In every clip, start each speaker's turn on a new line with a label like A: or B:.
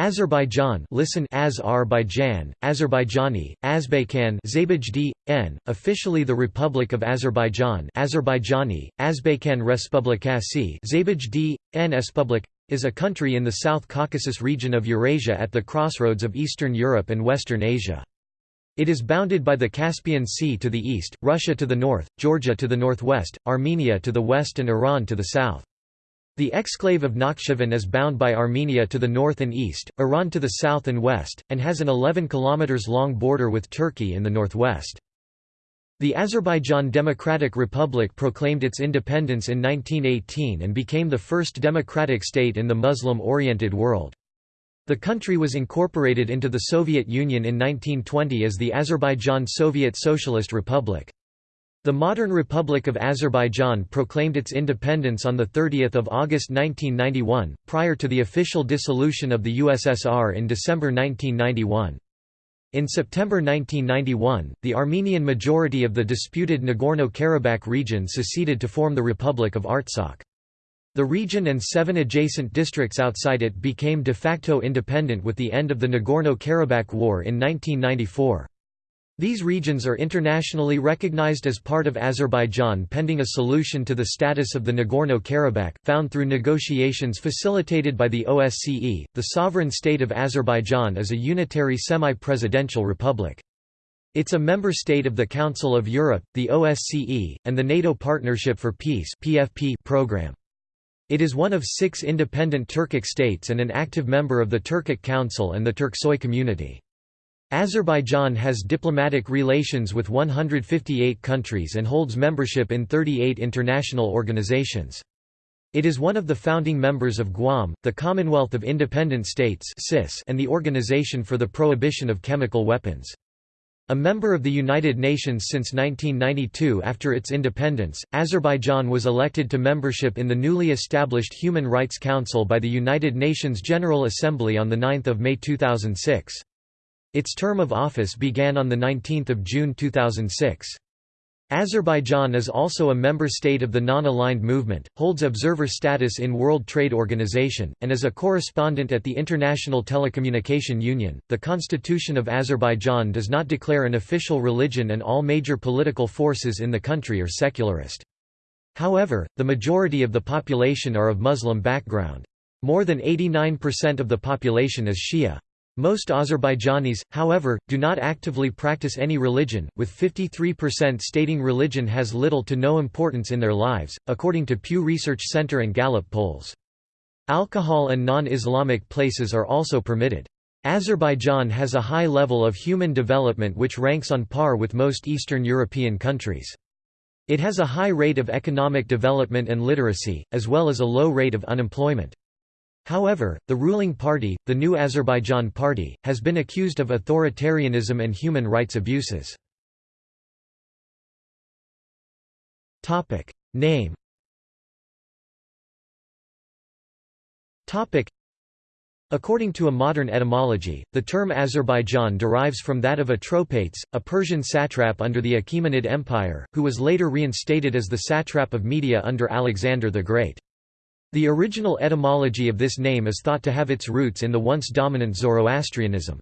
A: Azerbaijan listen Azerbaijan, Azerbaijani, Azbekhan n, officially the Republic of Azerbaijan Azerbaijani, Azbekhan Respublikasi n Espublik, is a country in the South Caucasus region of Eurasia at the crossroads of Eastern Europe and Western Asia. It is bounded by the Caspian Sea to the east, Russia to the north, Georgia to the northwest, Armenia to the west and Iran to the south. The exclave of Nakhchivan is bound by Armenia to the north and east, Iran to the south and west, and has an 11 km long border with Turkey in the northwest. The Azerbaijan Democratic Republic proclaimed its independence in 1918 and became the first democratic state in the Muslim-oriented world. The country was incorporated into the Soviet Union in 1920 as the Azerbaijan Soviet Socialist Republic. The modern Republic of Azerbaijan proclaimed its independence on 30 August 1991, prior to the official dissolution of the USSR in December 1991. In September 1991, the Armenian majority of the disputed Nagorno-Karabakh region seceded to form the Republic of Artsakh. The region and seven adjacent districts outside it became de facto independent with the end of the Nagorno-Karabakh War in 1994. These regions are internationally recognized as part of Azerbaijan pending a solution to the status of the Nagorno-Karabakh, found through negotiations facilitated by the OSCE. The sovereign state of Azerbaijan is a unitary semi-presidential republic. It's a member state of the Council of Europe, the OSCE, and the NATO Partnership for Peace (PFP) program. It is one of six independent Turkic states and an active member of the Turkic Council and the Turksoy community. Azerbaijan has diplomatic relations with 158 countries and holds membership in 38 international organizations. It is one of the founding members of Guam, the Commonwealth of Independent States and the Organization for the Prohibition of Chemical Weapons. A member of the United Nations since 1992 after its independence, Azerbaijan was elected to membership in the newly established Human Rights Council by the United Nations General Assembly on 9 May 2006. Its term of office began on 19 June 2006. Azerbaijan is also a member state of the Non-Aligned Movement, holds observer status in World Trade Organization, and is a correspondent at the International Telecommunication Union. The Constitution of Azerbaijan does not declare an official religion and all major political forces in the country are secularist. However, the majority of the population are of Muslim background. More than 89% of the population is Shia. Most Azerbaijanis, however, do not actively practice any religion, with 53% stating religion has little to no importance in their lives, according to Pew Research Center and Gallup polls. Alcohol and non-Islamic places are also permitted. Azerbaijan has a high level of human development which ranks on par with most Eastern European countries. It has a high rate of economic development and literacy, as well as a low rate of unemployment. However, the ruling party, the New Azerbaijan Party, has been accused of authoritarianism and human rights abuses. Name According to a modern etymology, the term Azerbaijan derives from that of Atropates, a Persian satrap under the Achaemenid Empire, who was later reinstated as the satrap of Media under Alexander the Great. The original etymology of this name is thought to have its roots in the once dominant Zoroastrianism.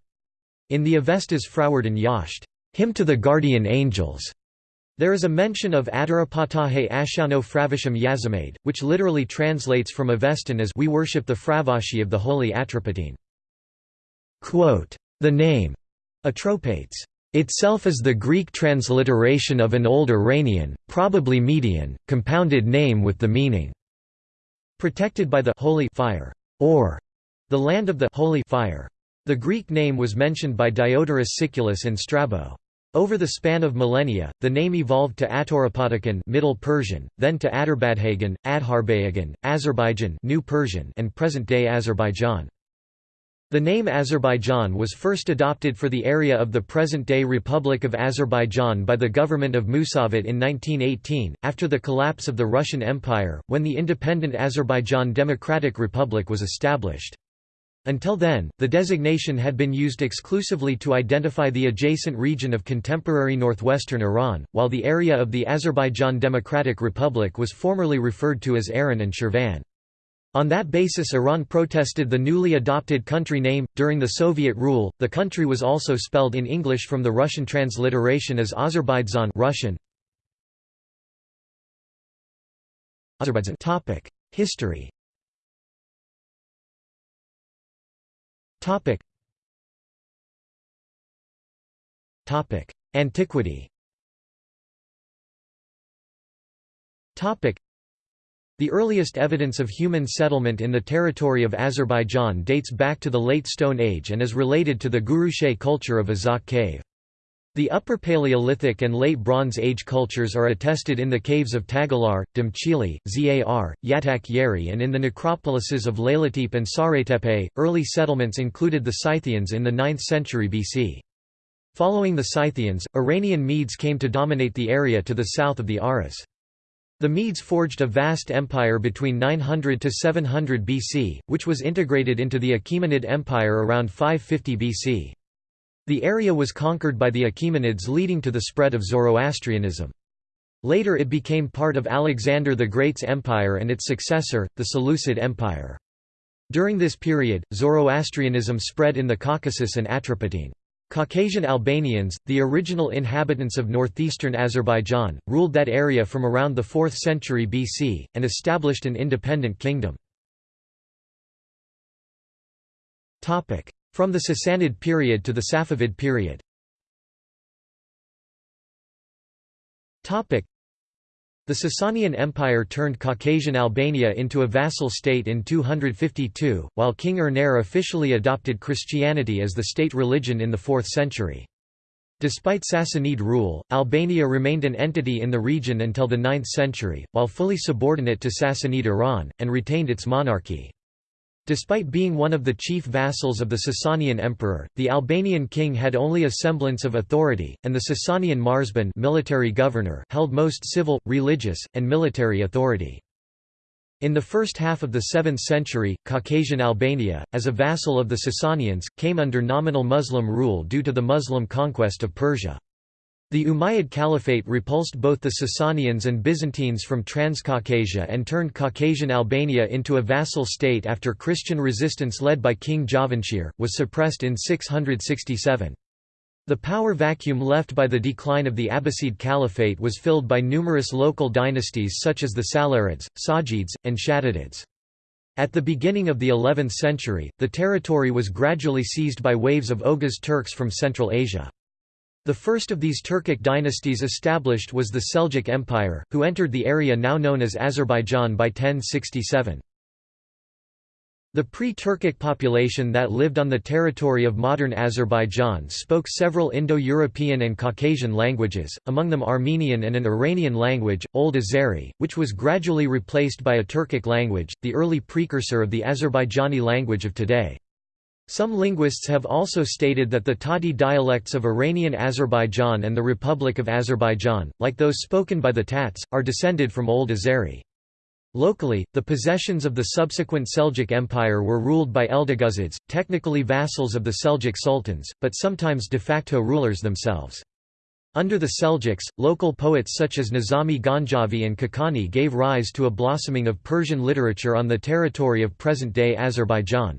A: In the Avestas Frawardin Yasht, hymn to the guardian angels, there is a mention of Adarapatahe Ashano Fravisham Yazimade, which literally translates from Avestan as we worship the Fravashi of the holy Atropatene. The name, Atropates, itself is the Greek transliteration of an old Iranian, probably Median, compounded name with the meaning protected by the holy fire, or the land of the holy fire. The Greek name was mentioned by Diodorus Siculus and Strabo. Over the span of millennia, the name evolved to Atorapatakan Middle Persian, then to Adarbadhagan, Adharbayagan, Azerbaijan New Persian and present-day Azerbaijan. The name Azerbaijan was first adopted for the area of the present-day Republic of Azerbaijan by the government of Musavat in 1918, after the collapse of the Russian Empire, when the independent Azerbaijan Democratic Republic was established. Until then, the designation had been used exclusively to identify the adjacent region of contemporary northwestern Iran, while the area of the Azerbaijan Democratic Republic was formerly referred to as Aran and Shirvan. On that basis Iran protested the newly adopted country name. During the Soviet rule, the country was also spelled in English from the Russian transliteration as Azerbaijan Russian. Azerbaijan Topic: History. Topic. Topic: Antiquity. Topic. The earliest evidence of human settlement in the territory of Azerbaijan dates back to the Late Stone Age and is related to the Guruchay culture of Azokh cave. The Upper Paleolithic and Late Bronze Age cultures are attested in the caves of Tagalar, Damchili, Zar, Yatak Yeri, and in the necropolises of Leylatepe and Saretepe. Early settlements included the Scythians in the 9th century BC. Following the Scythians, Iranian Medes came to dominate the area to the south of the Aras. The Medes forged a vast empire between 900 to 700 BC, which was integrated into the Achaemenid Empire around 550 BC. The area was conquered by the Achaemenids leading to the spread of Zoroastrianism. Later it became part of Alexander the Great's empire and its successor, the Seleucid Empire. During this period, Zoroastrianism spread in the Caucasus and Atropatene. Caucasian Albanians, the original inhabitants of northeastern Azerbaijan, ruled that area from around the 4th century BC, and established an independent kingdom. From the Sassanid period to the Safavid period the Sasanian Empire turned Caucasian Albania into a vassal state in 252, while King Ernera officially adopted Christianity as the state religion in the 4th century. Despite Sassanid rule, Albania remained an entity in the region until the 9th century, while fully subordinate to Sassanid Iran, and retained its monarchy. Despite being one of the chief vassals of the Sasanian emperor, the Albanian king had only a semblance of authority, and the Sasanian Marzban military governor held most civil, religious, and military authority. In the first half of the 7th century, Caucasian Albania, as a vassal of the Sasanians, came under nominal Muslim rule due to the Muslim conquest of Persia. The Umayyad Caliphate repulsed both the Sasanians and Byzantines from Transcaucasia and turned Caucasian Albania into a vassal state after Christian resistance led by King Javanshir, was suppressed in 667. The power vacuum left by the decline of the Abbasid Caliphate was filled by numerous local dynasties such as the Salarids, Sajids, and Shaddadids. At the beginning of the 11th century, the territory was gradually seized by waves of Oghuz Turks from Central Asia. The first of these Turkic dynasties established was the Seljuk Empire, who entered the area now known as Azerbaijan by 1067. The pre-Turkic population that lived on the territory of modern Azerbaijan spoke several Indo-European and Caucasian languages, among them Armenian and an Iranian language, Old Azeri, which was gradually replaced by a Turkic language, the early precursor of the Azerbaijani language of today. Some linguists have also stated that the Tati dialects of Iranian Azerbaijan and the Republic of Azerbaijan, like those spoken by the Tats, are descended from Old Azeri. Locally, the possessions of the subsequent Seljuk Empire were ruled by Eldeguzids, technically vassals of the Seljuk sultans, but sometimes de facto rulers themselves. Under the Seljuks, local poets such as Nizami Ganjavi and Khaqani gave rise to a blossoming of Persian literature on the territory of present-day Azerbaijan.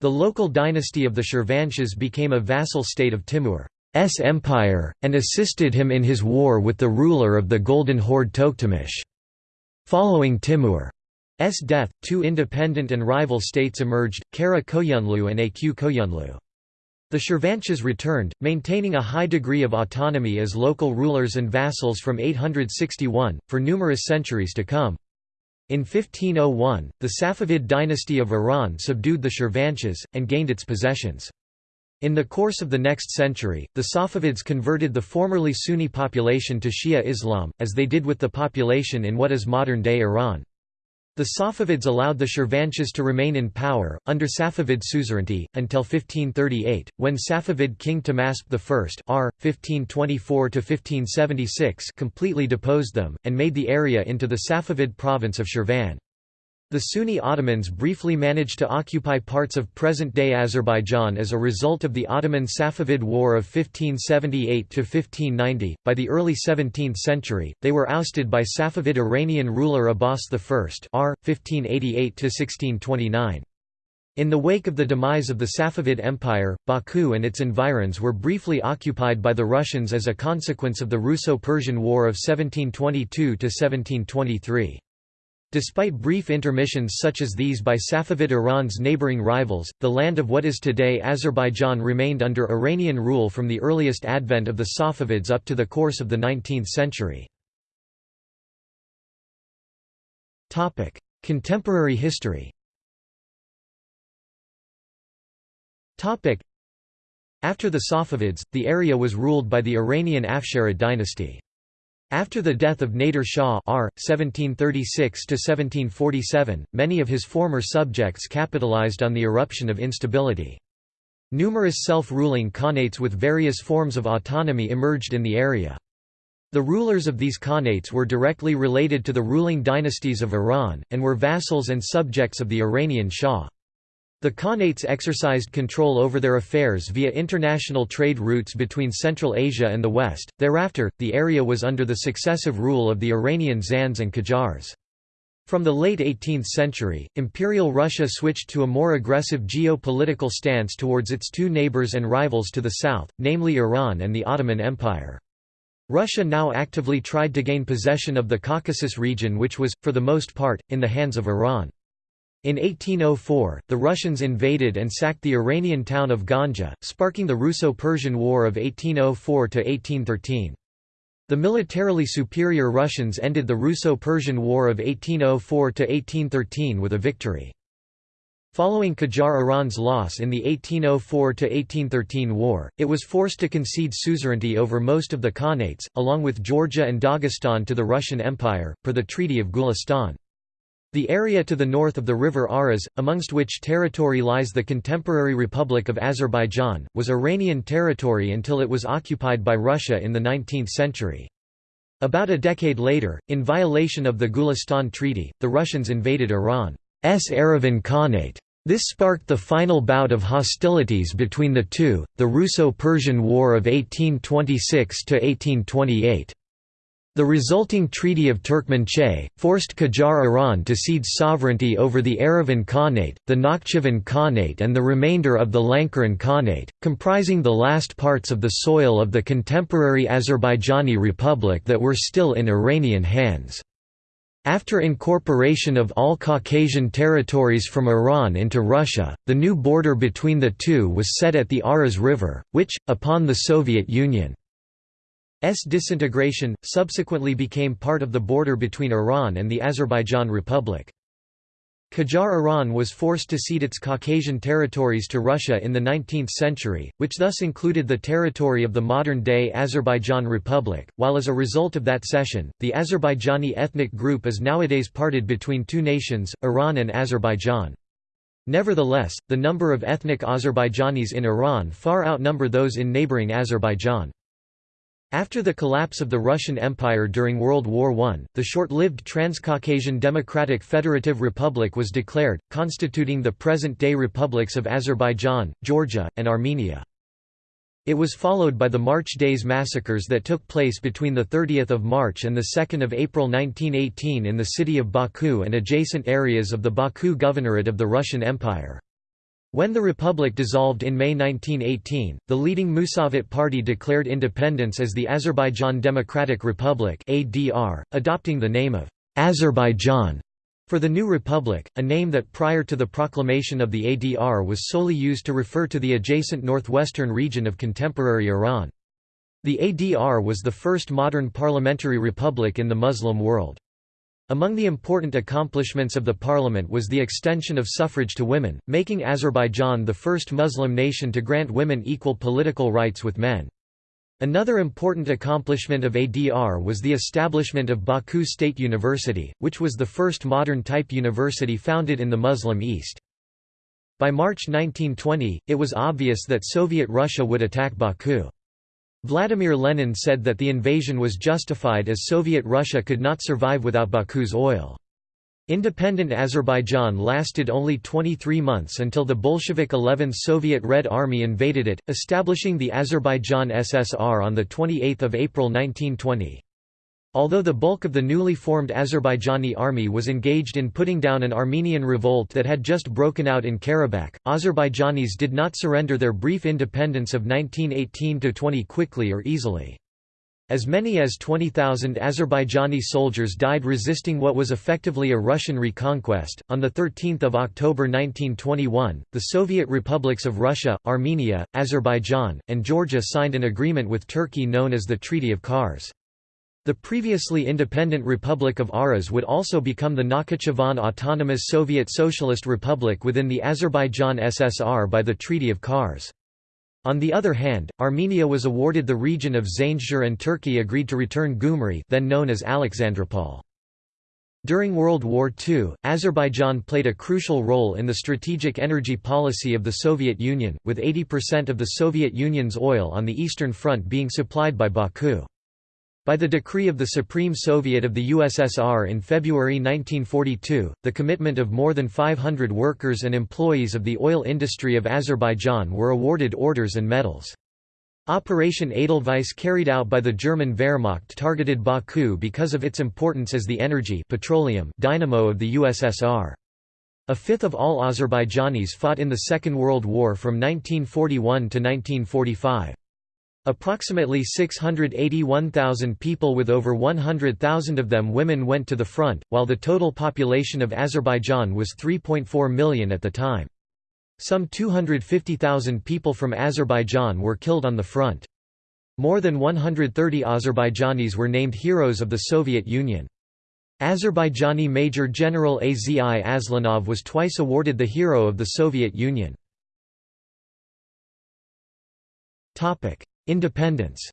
A: The local dynasty of the Shirvanshahs became a vassal state of Timur's empire, and assisted him in his war with the ruler of the Golden Horde Toktamish. Following Timur's death, two independent and rival states emerged, Kara Koyunlu and Aq Koyunlu. The Shirvanshahs returned, maintaining a high degree of autonomy as local rulers and vassals from 861, for numerous centuries to come. In 1501, the Safavid dynasty of Iran subdued the Shirvanshahs, and gained its possessions. In the course of the next century, the Safavids converted the formerly Sunni population to Shia Islam, as they did with the population in what is modern-day Iran. The Safavids allowed the Shirvanshahs to remain in power, under Safavid suzerainty, until 1538, when Safavid king Tahmasp I r. 1524 completely deposed them, and made the area into the Safavid province of Shirvan. The Sunni Ottomans briefly managed to occupy parts of present-day Azerbaijan as a result of the Ottoman-Safavid War of 1578–1590. By the early 17th century, they were ousted by Safavid Iranian ruler Abbas I r. 1588–1629. In the wake of the demise of the Safavid Empire, Baku and its environs were briefly occupied by the Russians as a consequence of the Russo-Persian War of 1722–1723. Despite brief intermissions such as these by Safavid Iran's neighboring rivals, the land of what is today Azerbaijan remained under Iranian rule from the earliest advent of the Safavids up to the course of the 19th century. Contemporary history After the Safavids, the area was ruled by the Iranian Afsharid dynasty. After the death of Nader Shah R. 1736–1747, many of his former subjects capitalized on the eruption of instability. Numerous self-ruling khanates with various forms of autonomy emerged in the area. The rulers of these khanates were directly related to the ruling dynasties of Iran, and were vassals and subjects of the Iranian Shah. The Khanates exercised control over their affairs via international trade routes between Central Asia and the West. Thereafter, the area was under the successive rule of the Iranian Zands and Qajars. From the late 18th century, Imperial Russia switched to a more aggressive geopolitical stance towards its two neighbors and rivals to the south, namely Iran and the Ottoman Empire. Russia now actively tried to gain possession of the Caucasus region which was, for the most part, in the hands of Iran. In 1804, the Russians invaded and sacked the Iranian town of Ganja, sparking the Russo-Persian War of 1804–1813. The militarily superior Russians ended the Russo-Persian War of 1804–1813 with a victory. Following Qajar Iran's loss in the 1804–1813 war, it was forced to concede suzerainty over most of the Khanates, along with Georgia and Dagestan to the Russian Empire, per the Treaty of Gulistan. The area to the north of the river Aras, amongst which territory lies the contemporary Republic of Azerbaijan, was Iranian territory until it was occupied by Russia in the 19th century. About a decade later, in violation of the Gulistan Treaty, the Russians invaded Iran's Erivan Khanate. This sparked the final bout of hostilities between the two, the Russo-Persian War of 1826–1828. The resulting Treaty of Turkmenchay, forced Qajar Iran to cede sovereignty over the Erivan Khanate, the Nakhchivan Khanate and the remainder of the Lankaran Khanate, comprising the last parts of the soil of the contemporary Azerbaijani Republic that were still in Iranian hands. After incorporation of all Caucasian territories from Iran into Russia, the new border between the two was set at the Aras River, which, upon the Soviet Union S disintegration, subsequently became part of the border between Iran and the Azerbaijan Republic. Qajar Iran was forced to cede its Caucasian territories to Russia in the 19th century, which thus included the territory of the modern-day Azerbaijan Republic, while as a result of that cession, the Azerbaijani ethnic group is nowadays parted between two nations, Iran and Azerbaijan. Nevertheless, the number of ethnic Azerbaijanis in Iran far outnumber those in neighboring Azerbaijan. After the collapse of the Russian Empire during World War I, the short-lived Transcaucasian Democratic Federative Republic was declared, constituting the present-day republics of Azerbaijan, Georgia, and Armenia. It was followed by the March Days massacres that took place between 30 March and 2 April 1918 in the city of Baku and adjacent areas of the Baku Governorate of the Russian Empire. When the republic dissolved in May 1918, the leading Musavat party declared independence as the Azerbaijan Democratic Republic (ADR), adopting the name of Azerbaijan for the new republic, a name that prior to the proclamation of the ADR was solely used to refer to the adjacent northwestern region of contemporary Iran. The ADR was the first modern parliamentary republic in the Muslim world. Among the important accomplishments of the parliament was the extension of suffrage to women, making Azerbaijan the first Muslim nation to grant women equal political rights with men. Another important accomplishment of ADR was the establishment of Baku State University, which was the first modern-type university founded in the Muslim East. By March 1920, it was obvious that Soviet Russia would attack Baku. Vladimir Lenin said that the invasion was justified as Soviet Russia could not survive without Baku's oil. Independent Azerbaijan lasted only 23 months until the Bolshevik 11th Soviet Red Army invaded it, establishing the Azerbaijan SSR on 28 April 1920. Although the bulk of the newly formed Azerbaijani army was engaged in putting down an Armenian revolt that had just broken out in Karabakh, Azerbaijanis did not surrender their brief independence of 1918–20 quickly or easily. As many as 20,000 Azerbaijani soldiers died resisting what was effectively a Russian reconquest. On 13 October 1921, the Soviet republics of Russia, Armenia, Azerbaijan, and Georgia signed an agreement with Turkey known as the Treaty of Kars. The previously independent Republic of Aras would also become the Nakhichevan Autonomous Soviet Socialist Republic within the Azerbaijan SSR by the Treaty of Kars. On the other hand, Armenia was awarded the region of Zaindzhir and Turkey agreed to return Gumri then known as Alexandropol. During World War II, Azerbaijan played a crucial role in the strategic energy policy of the Soviet Union, with 80% of the Soviet Union's oil on the Eastern Front being supplied by Baku. By the decree of the Supreme Soviet of the USSR in February 1942, the commitment of more than 500 workers and employees of the oil industry of Azerbaijan were awarded orders and medals. Operation Edelweiss carried out by the German Wehrmacht targeted Baku because of its importance as the energy petroleum dynamo of the USSR. A fifth of all Azerbaijanis fought in the Second World War from 1941 to 1945. Approximately 681,000 people with over 100,000 of them women went to the front, while the total population of Azerbaijan was 3.4 million at the time. Some 250,000 people from Azerbaijan were killed on the front. More than 130 Azerbaijanis were named heroes of the Soviet Union. Azerbaijani Major General Azi Aslanov was twice awarded the Hero of the Soviet Union. Independence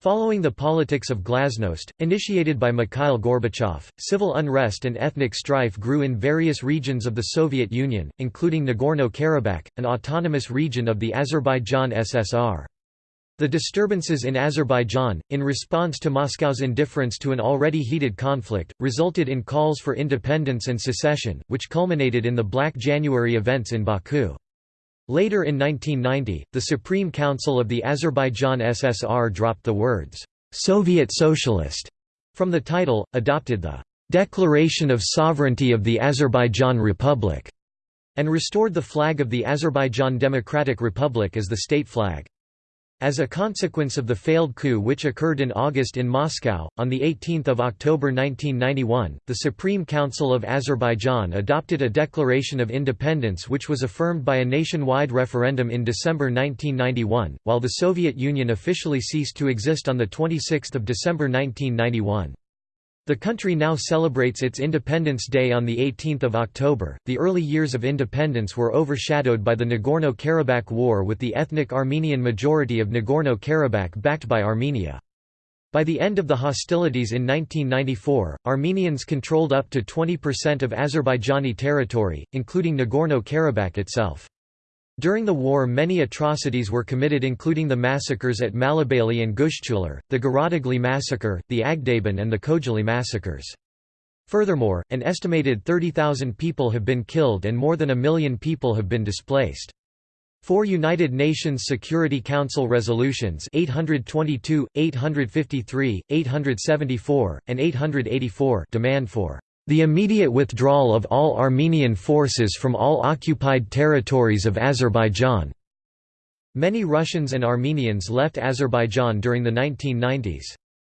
A: Following the politics of glasnost, initiated by Mikhail Gorbachev, civil unrest and ethnic strife grew in various regions of the Soviet Union, including Nagorno-Karabakh, an autonomous region of the Azerbaijan SSR. The disturbances in Azerbaijan, in response to Moscow's indifference to an already heated conflict, resulted in calls for independence and secession, which culminated in the Black January events in Baku. Later in 1990, the Supreme Council of the Azerbaijan SSR dropped the words, "'Soviet Socialist' from the title, adopted the "'Declaration of Sovereignty of the Azerbaijan Republic' and restored the flag of the Azerbaijan Democratic Republic as the state flag. As a consequence of the failed coup which occurred in August in Moscow, on 18 October 1991, the Supreme Council of Azerbaijan adopted a declaration of independence which was affirmed by a nationwide referendum in December 1991, while the Soviet Union officially ceased to exist on 26 December 1991. The country now celebrates its Independence Day on 18 October. The early years of independence were overshadowed by the Nagorno Karabakh War with the ethnic Armenian majority of Nagorno Karabakh backed by Armenia. By the end of the hostilities in 1994, Armenians controlled up to 20% of Azerbaijani territory, including Nagorno-Karabakh itself. During the war many atrocities were committed including the massacres at Malibeyli and Gushchular, the Garadagli massacre, the Agdaban and the Khojaly massacres. Furthermore, an estimated 30,000 people have been killed and more than a million people have been displaced. Four United Nations Security Council resolutions 822, 853, 874, and 884 demand for the immediate withdrawal of all Armenian forces from all occupied territories of Azerbaijan. Many Russians and Armenians left Azerbaijan during the 1990s.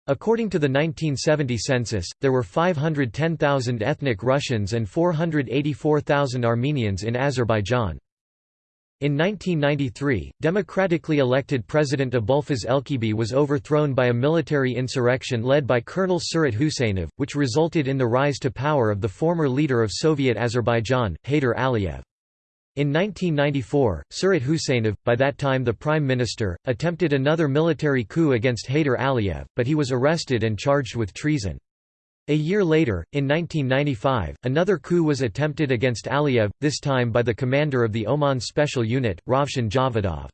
A: According to the 1970 census, there were 510,000 ethnic Russians and 484,000 Armenians in Azerbaijan. In 1993, democratically elected President Abulfaz Elchibey was overthrown by a military insurrection led by Colonel Surat Huseynov, which resulted in the rise to power of the former leader of Soviet Azerbaijan, Heydar Aliyev. In 1994, Surat Huseynov, by that time the prime minister, attempted another military coup against Heydar Aliyev, but he was arrested and charged with treason. A year later, in 1995, another coup was attempted against Aliyev, this time by the commander of the OMON Special Unit, Ravshan Javadov.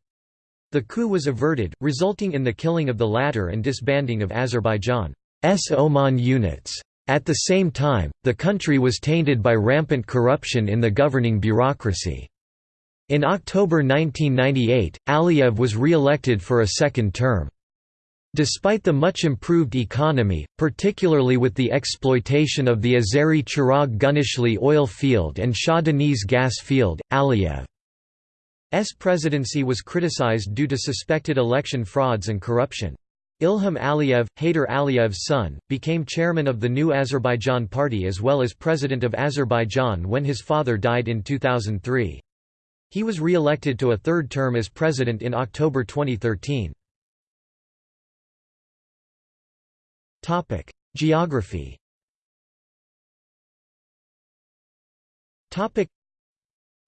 A: The coup was averted, resulting in the killing of the latter and disbanding of Azerbaijan. OMON units. At the same time, the country was tainted by rampant corruption in the governing bureaucracy. In October 1998, Aliyev was re-elected for a second term. Despite the much improved economy, particularly with the exploitation of the Azeri Chirag Gunishli oil field and Shah Deniz gas field, Aliyev's presidency was criticized due to suspected election frauds and corruption. Ilham Aliyev, Heydar Aliyev's son, became chairman of the New Azerbaijan Party as well as president of Azerbaijan when his father died in 2003. He was re-elected to a third term as president in October 2013. Geography.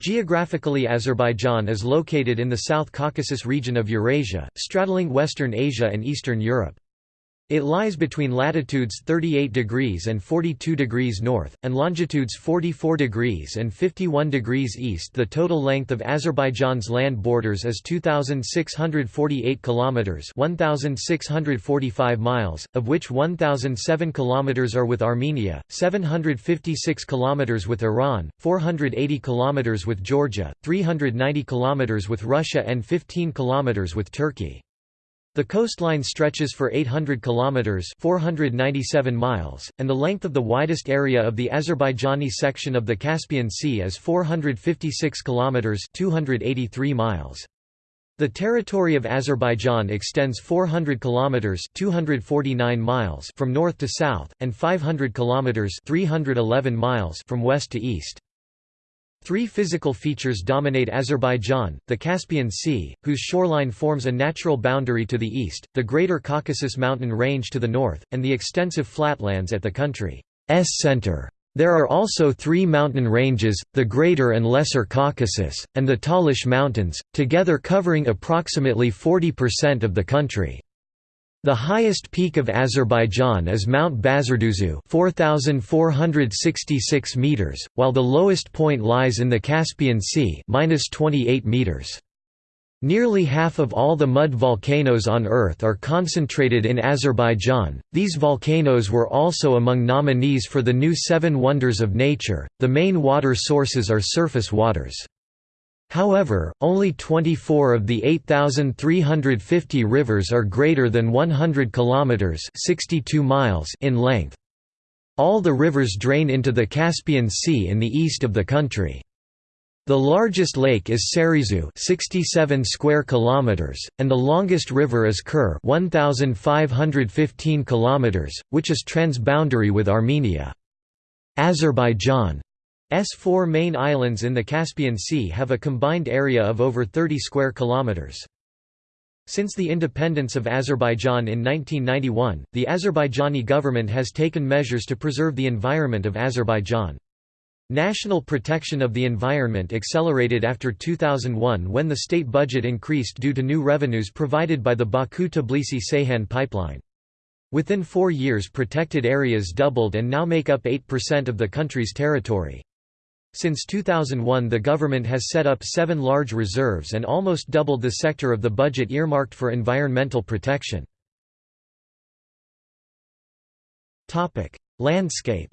A: Geographically Azerbaijan is located in the South Caucasus region of Eurasia, straddling Western Asia and Eastern Europe. It lies between latitudes 38 degrees and 42 degrees north, and longitudes 44 degrees and 51 degrees east. The total length of Azerbaijan's land borders is 2,648 kilometers (1,645 miles), of which 1,007 kilometers are with Armenia, 756 kilometers with Iran, 480 kilometers with Georgia, 390 kilometers with Russia, and 15 kilometers with Turkey. The coastline stretches for 800 kilometers (497 miles), and the length of the widest area of the Azerbaijani section of the Caspian Sea is 456 kilometers (283 miles). The territory of Azerbaijan extends 400 kilometers (249 miles) from north to south and 500 kilometers (311 miles) from west to east. Three physical features dominate Azerbaijan, the Caspian Sea, whose shoreline forms a natural boundary to the east, the Greater Caucasus mountain range to the north, and the extensive flatlands at the country's center. There are also three mountain ranges, the Greater and Lesser Caucasus, and the Talish Mountains, together covering approximately 40% of the country. The highest peak of Azerbaijan is Mount Bazarduzu 4466 meters, while the lowest point lies in the Caspian Sea -28 meters. Nearly half of all the mud volcanoes on Earth are concentrated in Azerbaijan. These volcanoes were also among nominees for the new Seven Wonders of Nature. The main water sources are surface waters. However, only 24 of the 8,350 rivers are greater than 100 kilometers (62 miles) in length. All the rivers drain into the Caspian Sea in the east of the country. The largest lake is Serizu 67 square kilometers, and the longest river is Kur 1515 kilometers, which is transboundary with Armenia. Azerbaijan S four main islands in the Caspian Sea have a combined area of over 30 square kilometers. Since the independence of Azerbaijan in 1991, the Azerbaijani government has taken measures to preserve the environment of Azerbaijan. National protection of the environment accelerated after 2001 when the state budget increased due to new revenues provided by the Baku-Tbilisi-Ceyhan pipeline. Within four years protected areas doubled and now make up 8% of the country's territory. Since 2001 the government has set up seven large reserves and almost doubled the sector of the budget earmarked for environmental protection. Landscape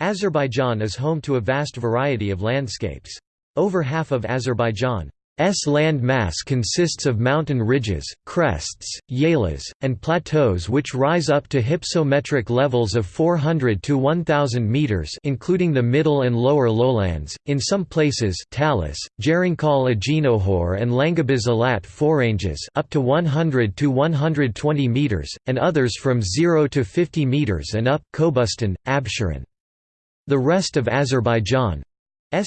A: Azerbaijan is home to a vast variety of landscapes. Over half of Azerbaijan S land mass consists of mountain ridges, crests, yelas, and plateaus which rise up to hypsometric levels of 400 to 1000 meters including the middle and lower lowlands. In some places, Talis, Jerinkal Aginohor and Langabiz Alat foranges up to 100 to 120 meters and others from 0 to 50 meters and up Kobustan, Absheron. The rest of Azerbaijan's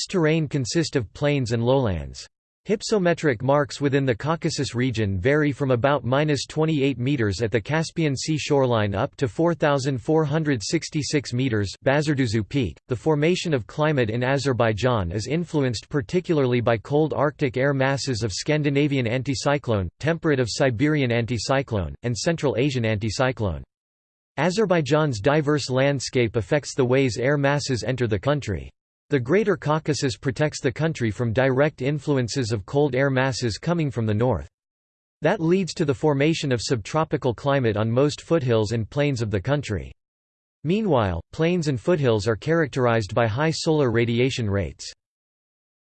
A: terrain consist of plains and lowlands. Hypsometric marks within the Caucasus region vary from about minus 28 meters at the Caspian Sea shoreline up to 4,466 meters Bazarduzu Peak. The formation of climate in Azerbaijan is influenced particularly by cold Arctic air masses of Scandinavian anticyclone, temperate of Siberian anticyclone, and Central Asian anticyclone. Azerbaijan's diverse landscape affects the ways air masses enter the country. The Greater Caucasus protects the country from direct influences of cold air masses coming from the north. That leads to the formation of subtropical climate on most foothills and plains of the country. Meanwhile, plains and foothills are characterized by high solar radiation rates.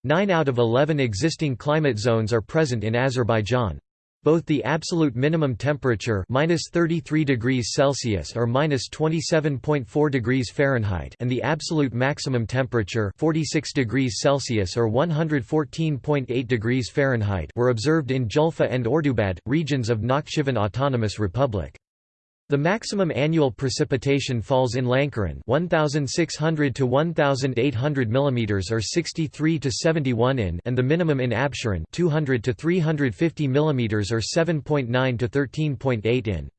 A: Nine out of eleven existing climate zones are present in Azerbaijan. Both the absolute minimum temperature minus 33 degrees Celsius or minus 27.4 degrees Fahrenheit and the absolute maximum temperature 46 degrees Celsius or 114.8 degrees Fahrenheit were observed in Julfa and Ordubad, regions of Nakhchivan Autonomous Republic. The maximum annual precipitation falls in Lankaran 1600 to 1800 mm or 63 to 71 in and the minimum in Absheron 200 to 350 mm or 7.9 to 13.8 in.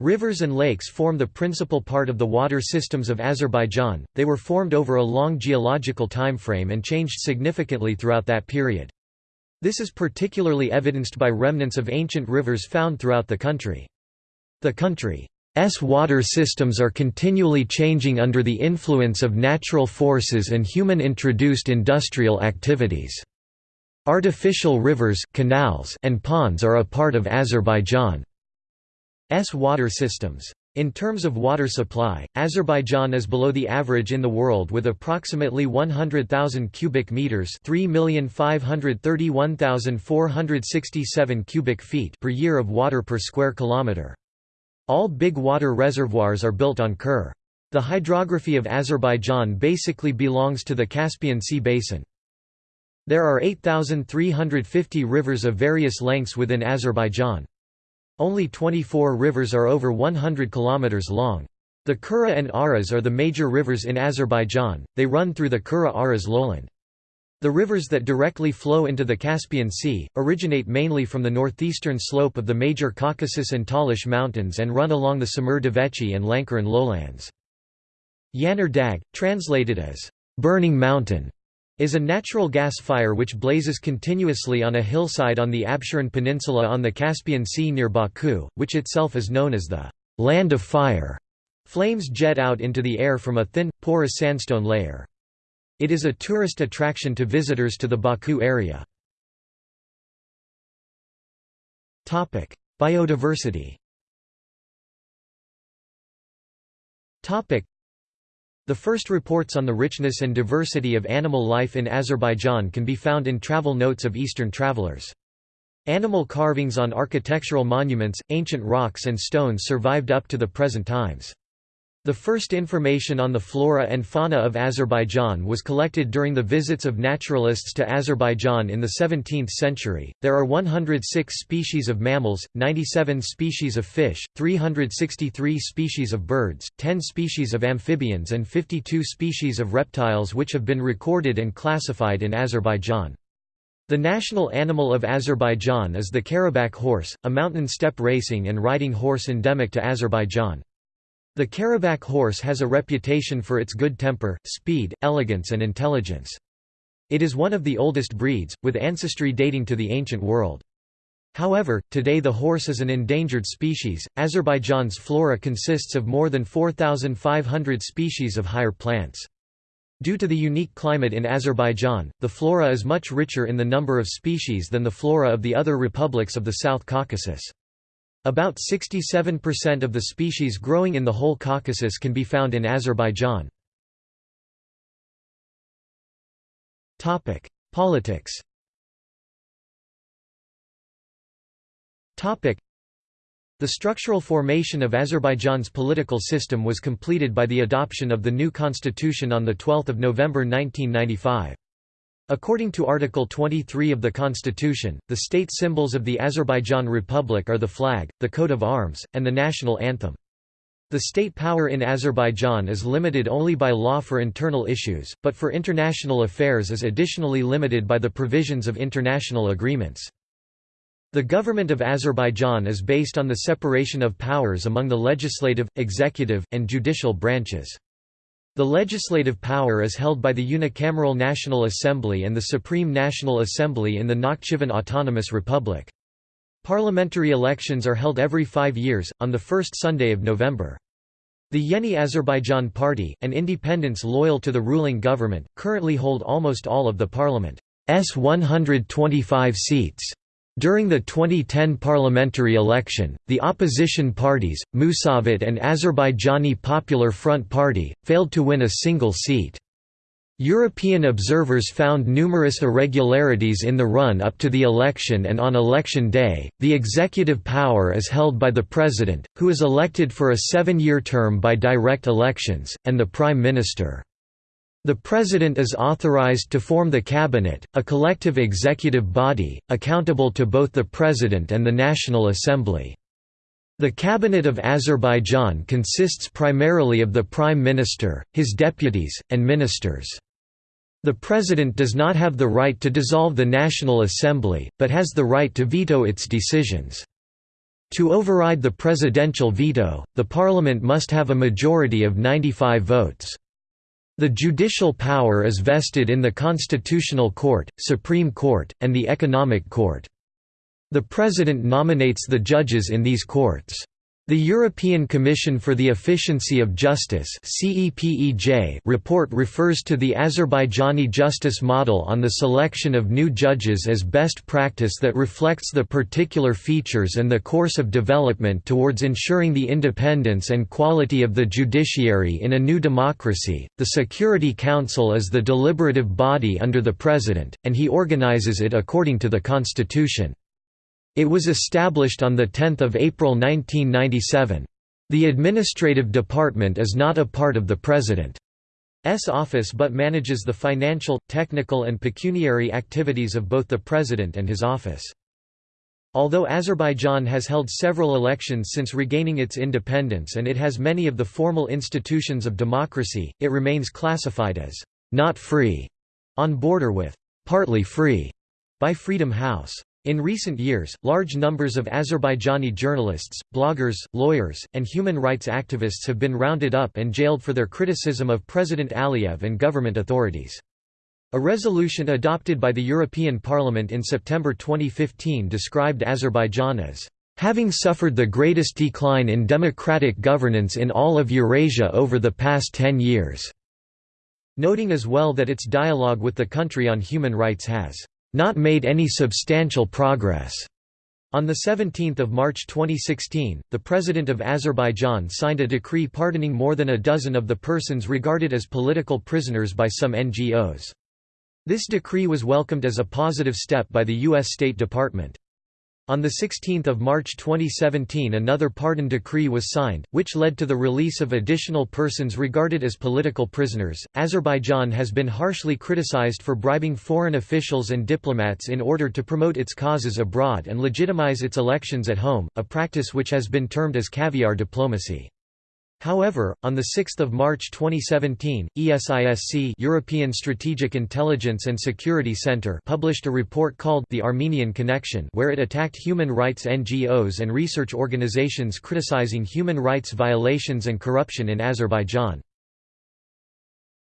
A: Rivers and lakes form the principal part of the water systems of Azerbaijan. They were formed over a long geological time frame and changed significantly throughout that period. This is particularly evidenced by remnants of ancient rivers found throughout the country. The country's water systems are continually changing under the influence of natural forces and human-introduced industrial activities. Artificial rivers canals and ponds are a part of Azerbaijan's water systems. In terms of water supply, Azerbaijan is below the average in the world with approximately 100,000 cubic meters, 3,531,467 cubic feet per year of water per square kilometer. All big water reservoirs are built on Kur. The hydrography of Azerbaijan basically belongs to the Caspian Sea basin. There are 8,350 rivers of various lengths within Azerbaijan. Only 24 rivers are over 100 km long. The Kura and Aras are the major rivers in Azerbaijan, they run through the Kura-Aras lowland. The rivers that directly flow into the Caspian Sea, originate mainly from the northeastern slope of the major Caucasus and Talish mountains and run along the Samur Devechi and Lankaran lowlands. Yanar Dag, translated as, "'burning mountain' is a natural gas fire which blazes continuously on a hillside on the Absheron Peninsula on the Caspian Sea near Baku, which itself is known as the "'Land of Fire'". Flames jet out into the air from a thin, porous sandstone layer. It is a tourist attraction to visitors to the Baku area. Biodiversity the first reports on the richness and diversity of animal life in Azerbaijan can be found in travel notes of Eastern travelers. Animal carvings on architectural monuments, ancient rocks and stones survived up to the present times. The first information on the flora and fauna of Azerbaijan was collected during the visits of naturalists to Azerbaijan in the 17th century. There are 106 species of mammals, 97 species of fish, 363 species of birds, 10 species of amphibians, and 52 species of reptiles which have been recorded and classified in Azerbaijan. The national animal of Azerbaijan is the Karabakh horse, a mountain steppe racing and riding horse endemic to Azerbaijan. The Karabakh horse has a reputation for its good temper, speed, elegance and intelligence. It is one of the oldest breeds, with ancestry dating to the ancient world. However, today the horse is an endangered species. Azerbaijan's flora consists of more than 4,500 species of higher plants. Due to the unique climate in Azerbaijan, the flora is much richer in the number of species than the flora of the other republics of the South Caucasus. About 67% of the species growing in the whole Caucasus can be found in Azerbaijan. Politics The structural formation of Azerbaijan's political system was completed by the adoption of the new constitution on 12 November 1995. According to Article 23 of the Constitution, the state symbols of the Azerbaijan Republic are the flag, the coat of arms, and the national anthem. The state power in Azerbaijan is limited only by law for internal issues, but for international affairs is additionally limited by the provisions of international agreements. The government of Azerbaijan is based on the separation of powers among the legislative, executive, and judicial branches. The legislative power is held by the unicameral National Assembly and the Supreme National Assembly in the Nakhchivan Autonomous Republic. Parliamentary elections are held every five years, on the first Sunday of November. The Yeni Azerbaijan Party, an independence loyal to the ruling government, currently hold almost all of the parliament's 125 seats. During the 2010 parliamentary election, the opposition parties, Musavat and Azerbaijani Popular Front Party, failed to win a single seat. European observers found numerous irregularities in the run-up to the election and on election day, the executive power is held by the president, who is elected for a seven-year term by direct elections, and the prime minister. The President is authorized to form the Cabinet, a collective executive body, accountable to both the President and the National Assembly. The Cabinet of Azerbaijan consists primarily of the Prime Minister, his deputies, and ministers. The President does not have the right to dissolve the National Assembly, but has the right to veto its decisions. To override the presidential veto, the parliament must have a majority of 95 votes. The judicial power is vested in the Constitutional Court, Supreme Court, and the Economic Court. The President nominates the judges in these courts. The European Commission for the Efficiency of Justice report refers to the Azerbaijani justice model on the selection of new judges as best practice that reflects the particular features and the course of development towards ensuring the independence and quality of the judiciary in a new democracy. The Security Council is the deliberative body under the President, and he organizes it according to the Constitution. It was established on 10 April 1997. The administrative department is not a part of the President's office but manages the financial, technical and pecuniary activities of both the President and his office. Although Azerbaijan has held several elections since regaining its independence and it has many of the formal institutions of democracy, it remains classified as «not free» on border with «partly free» by Freedom House. In recent years, large numbers of Azerbaijani journalists, bloggers, lawyers, and human rights activists have been rounded up and jailed for their criticism of President Aliyev and government authorities. A resolution adopted by the European Parliament in September 2015 described Azerbaijan as having suffered the greatest decline in democratic governance in all of Eurasia over the past ten years", noting as well that its dialogue with the country on human rights has not made any substantial progress. On 17 March 2016, the President of Azerbaijan signed a decree pardoning more than a dozen of the persons regarded as political prisoners by some NGOs. This decree was welcomed as a positive step by the U.S. State Department. On 16 March 2017 another pardon decree was signed, which led to the release of additional persons regarded as political prisoners. Azerbaijan has been harshly criticized for bribing foreign officials and diplomats in order to promote its causes abroad and legitimize its elections at home, a practice which has been termed as caviar diplomacy. However, on 6 March 2017, ESISC European Strategic Intelligence and Security Center published a report called The Armenian Connection where it attacked human rights NGOs and research organizations criticizing human rights violations and corruption in Azerbaijan.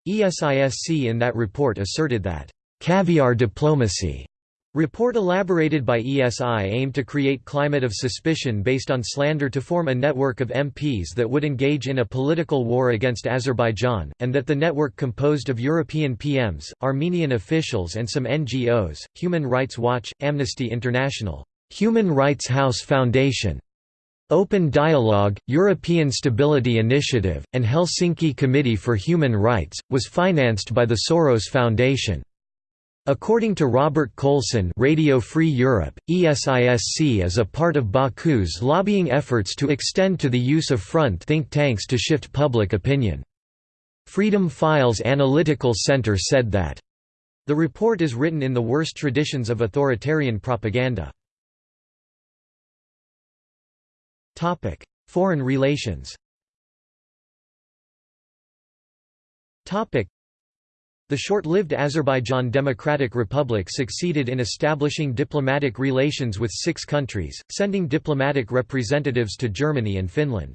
A: ESISC in that report asserted that, "...caviar diplomacy," Report elaborated by ESI aimed to create climate of suspicion based on slander to form a network of MPs that would engage in a political war against Azerbaijan, and that the network composed of European PMs, Armenian officials and some NGOs, Human Rights Watch, Amnesty International, Human Rights House Foundation, Open Dialogue, European Stability Initiative, and Helsinki Committee for Human Rights, was financed by the Soros Foundation. According to Robert Coalson Radio Free Europe, ESISC is a part of Baku's lobbying efforts to extend to the use of front think tanks to shift public opinion. Freedom Files Analytical Center said that, "...the report is written in the worst traditions of authoritarian propaganda." Foreign relations the short-lived Azerbaijan Democratic Republic succeeded in establishing diplomatic relations with six countries, sending diplomatic representatives to Germany and Finland.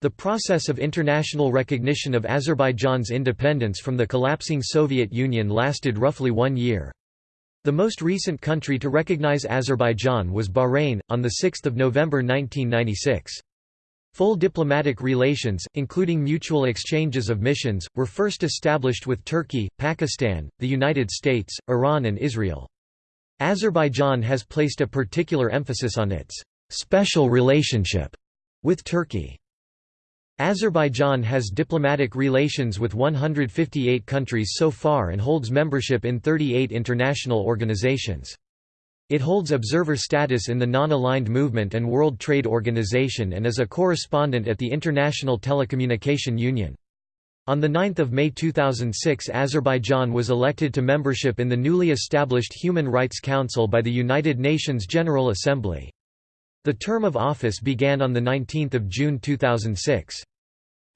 A: The process of international recognition of Azerbaijan's independence from the collapsing Soviet Union lasted roughly one year. The most recent country to recognize Azerbaijan was Bahrain, on 6 November 1996. Full diplomatic relations, including mutual exchanges of missions, were first established with Turkey, Pakistan, the United States, Iran and Israel. Azerbaijan has placed a particular emphasis on its special relationship with Turkey. Azerbaijan has diplomatic relations with 158 countries so far and holds membership in 38 international organizations. It holds observer status in the Non-Aligned Movement and World Trade Organization and is a correspondent at the International Telecommunication Union. On 9 May 2006 Azerbaijan was elected to membership in the newly established Human Rights Council by the United Nations General Assembly. The term of office began on 19 June 2006.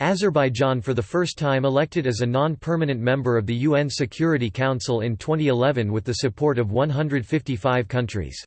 A: Azerbaijan for the first time elected as a non-permanent member of the UN Security Council in 2011 with the support of 155 countries.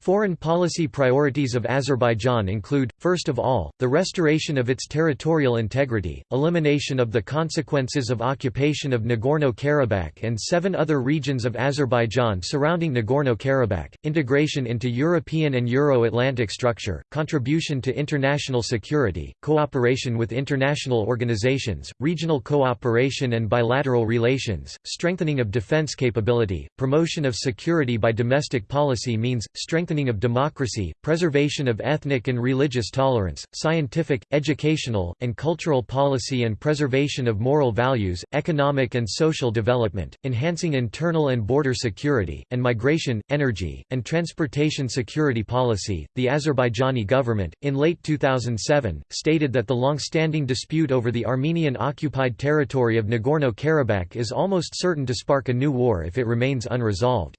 A: Foreign policy priorities of Azerbaijan include, first of all, the restoration of its territorial integrity, elimination of the consequences of occupation of Nagorno-Karabakh and seven other regions of Azerbaijan surrounding Nagorno-Karabakh, integration into European and Euro-Atlantic structure, contribution to international security, cooperation with international organizations, regional cooperation and bilateral relations, strengthening of defense capability, promotion of security by domestic policy means, strengthening strengthening of democracy, preservation of ethnic and religious tolerance, scientific, educational, and cultural policy and preservation of moral values, economic and social development, enhancing internal and border security, and migration, energy, and transportation security policy. The Azerbaijani government, in late 2007, stated that the long-standing dispute over the Armenian-occupied territory of Nagorno-Karabakh is almost certain to spark a new war if it remains unresolved.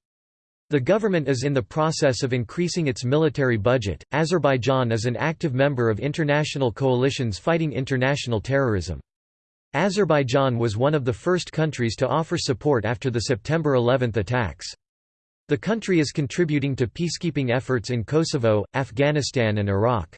A: The government is in the process of increasing its military budget. Azerbaijan is an active member of international coalitions fighting international terrorism. Azerbaijan was one of the first countries to offer support after the September 11 attacks. The country is contributing to peacekeeping efforts in Kosovo, Afghanistan and Iraq.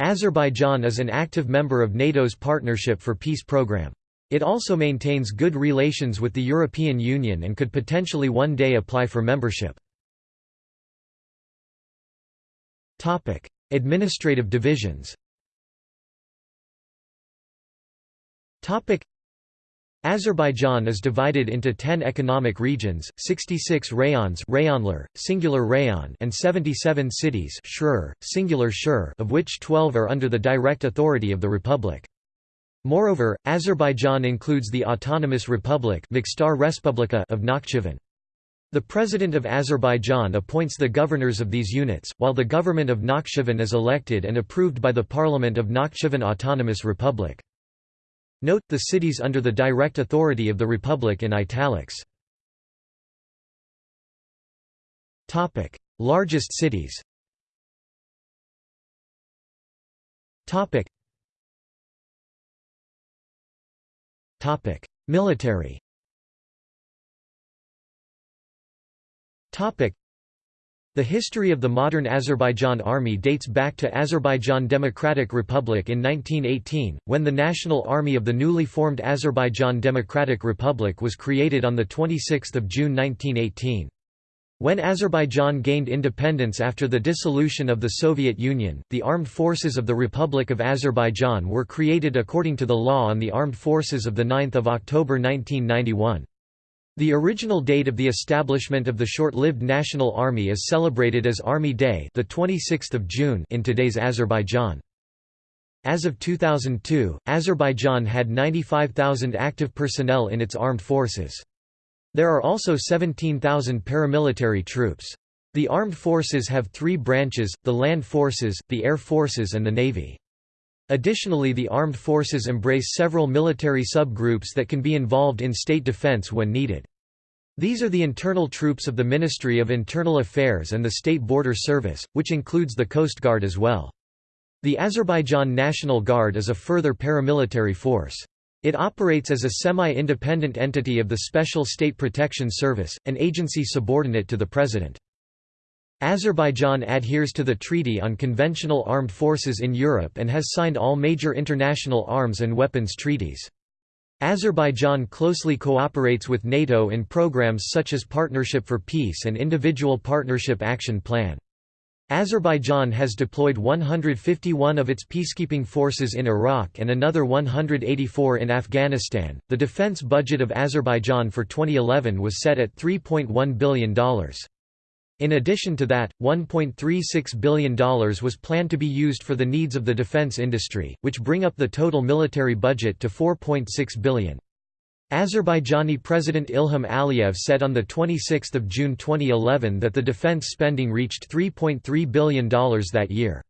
A: Azerbaijan is an active member of NATO's Partnership for Peace program. It also maintains good relations with the European Union and could potentially one day apply for membership. Administrative divisions Azerbaijan is divided into 10 economic regions, 66 rayons rayonlar, singular rayon and 77 cities shrur, singular shur of which 12 are under the direct authority of the republic. Moreover, Azerbaijan includes the Autonomous Republic of Nakhchivan. The President of Azerbaijan appoints the governors of these units, while the government of Nakhchivan is elected and approved by the Parliament of Nakhchivan Autonomous Republic. Note, the cities under the direct authority of the Republic in italics. Largest cities Military. The history of the modern Azerbaijan army dates back to Azerbaijan Democratic Republic in 1918, when the National Army of the newly formed Azerbaijan Democratic Republic was created on 26 June 1918. When Azerbaijan gained independence after the dissolution of the Soviet Union, the armed forces of the Republic of Azerbaijan were created according to the law on the Armed Forces of 9 October 1991. The original date of the establishment of the short-lived National Army is celebrated as Army Day the 26th of June in today's Azerbaijan. As of 2002, Azerbaijan had 95,000 active personnel in its armed forces. There are also 17,000 paramilitary troops. The armed forces have three branches, the land forces, the air forces and the navy. Additionally the armed forces embrace several military subgroups that can be involved in state defense when needed. These are the internal troops of the Ministry of Internal Affairs and the State Border Service, which includes the Coast Guard as well. The Azerbaijan National Guard is a further paramilitary force. It operates as a semi-independent entity of the Special State Protection Service, an agency subordinate to the President. Azerbaijan adheres to the Treaty on Conventional Armed Forces in Europe and has signed all major international arms and weapons treaties. Azerbaijan closely cooperates with NATO in programs such as Partnership for Peace and Individual Partnership Action Plan. Azerbaijan has deployed 151 of its peacekeeping forces in Iraq and another 184 in Afghanistan. The defense budget of Azerbaijan for 2011 was set at $3.1 billion. In addition to that, $1.36 billion was planned to be used for the needs of the defense industry, which bring up the total military budget to $4.6 billion. Azerbaijani President Ilham Aliyev said on 26 June 2011 that the defense spending reached $3.3 billion that year.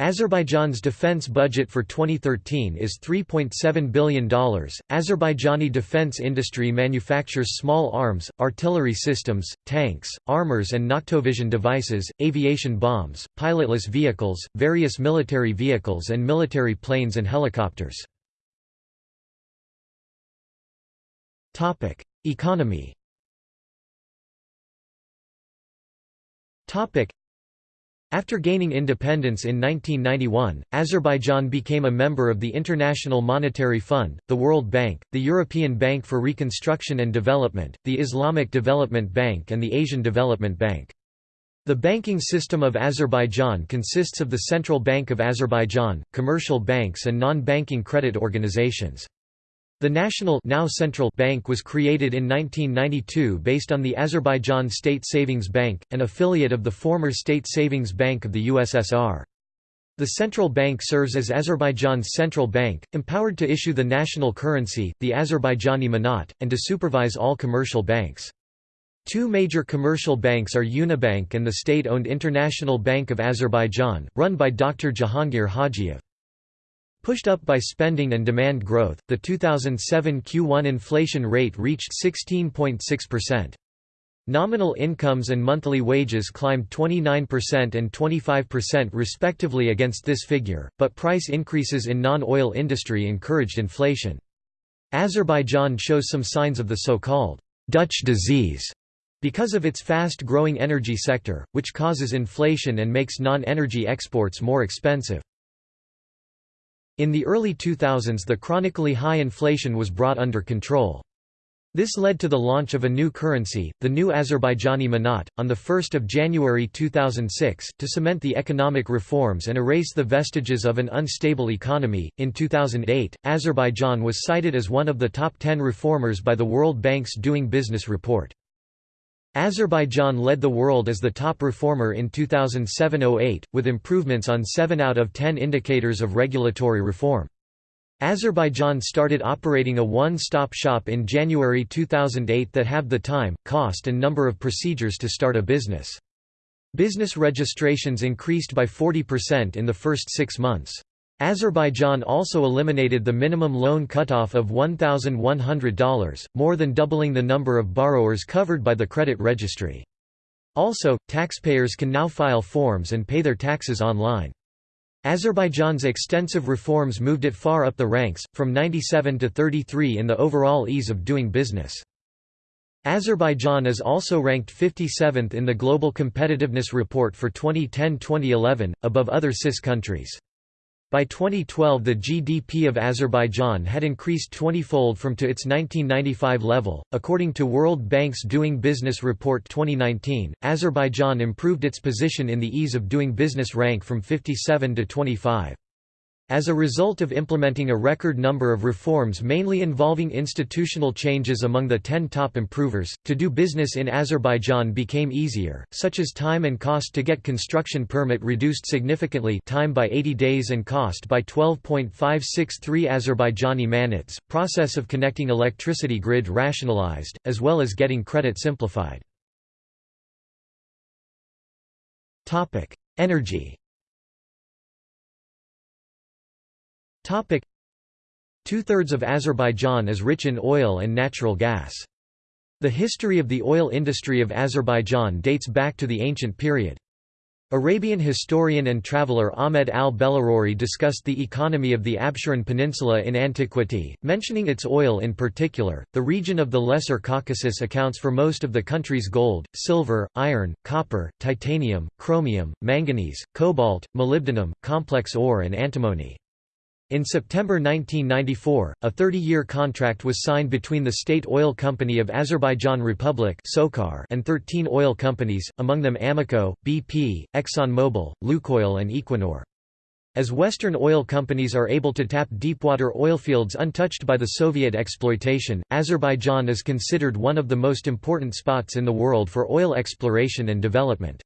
A: Azerbaijan's defense budget for 2013 is $3.7 billion. Azerbaijani defense industry manufactures small arms, artillery systems, tanks, armors and noctovision devices, aviation bombs, pilotless vehicles, various military vehicles and military planes and helicopters. Economy Topic: after gaining independence in 1991, Azerbaijan became a member of the International Monetary Fund, the World Bank, the European Bank for Reconstruction and Development, the Islamic Development Bank and the Asian Development Bank. The banking system of Azerbaijan consists of the Central Bank of Azerbaijan, commercial banks and non-banking credit organizations. The National now Central Bank was created in 1992 based on the Azerbaijan State Savings Bank, an affiliate of the former State Savings Bank of the USSR. The central bank serves as Azerbaijan's central bank, empowered to issue the national currency, the Azerbaijani manat, and to supervise all commercial banks. Two major commercial banks are Unibank and the state-owned International Bank of Azerbaijan, run by Dr. Jahangir Hajiev. Pushed up by spending and demand growth, the 2007 Q1 inflation rate reached 16.6%. Nominal incomes and monthly wages climbed 29% and 25% respectively against this figure, but price increases in non-oil industry encouraged inflation. Azerbaijan shows some signs of the so-called Dutch disease because of its fast-growing energy sector, which causes inflation and makes non-energy exports more expensive. In the early 2000s the chronically high inflation was brought under control. This led to the launch of a new currency, the new Azerbaijani manat, on 1 January 2006, to cement the economic reforms and erase the vestiges of an unstable economy. In 2008, Azerbaijan was cited as one of the top 10 reformers by the World Bank's Doing Business report. Azerbaijan led the world as the top reformer in 2007–08, with improvements on 7 out of 10 indicators of regulatory reform. Azerbaijan started operating a one-stop shop in January 2008 that halved the time, cost and number of procedures to start a business. Business registrations increased by 40% in the first six months. Azerbaijan also eliminated the minimum loan cutoff of $1,100, more than doubling the number of borrowers covered by the credit registry. Also, taxpayers can now file forms and pay their taxes online. Azerbaijan's extensive reforms moved it far up the ranks, from 97 to 33 in the overall ease of doing business. Azerbaijan is also ranked 57th in the Global Competitiveness Report for 2010-2011, above other CIS countries. By 2012 the GDP of Azerbaijan had increased 20-fold from to its 1995 level. According to World Bank's Doing Business Report 2019, Azerbaijan improved its position in the Ease of Doing Business rank from 57 to 25. As a result of implementing a record number of reforms mainly involving institutional changes among the 10 top improvers, to do business in Azerbaijan became easier, such as time and cost to get construction permit reduced significantly time by 80 days and cost by 12.563 Azerbaijani manats, process of connecting electricity grid rationalized, as well as getting credit simplified. Energy Two-thirds of Azerbaijan is rich in oil and natural gas. The history of the oil industry of Azerbaijan dates back to the ancient period. Arabian historian and traveller Ahmed al-Baladhuri discussed the economy of the Absheron Peninsula in antiquity, mentioning its oil in particular. The region of the Lesser Caucasus accounts for most of the country's gold, silver, iron, copper, titanium, chromium, manganese, cobalt, molybdenum, complex ore and antimony. In September 1994, a 30-year contract was signed between the State Oil Company of Azerbaijan Republic and 13 oil companies, among them Amoco, BP, ExxonMobil, Lukoil and Equinor. As Western oil companies are able to tap deepwater oilfields untouched by the Soviet exploitation, Azerbaijan is considered one of the most important spots in the world for oil exploration and development.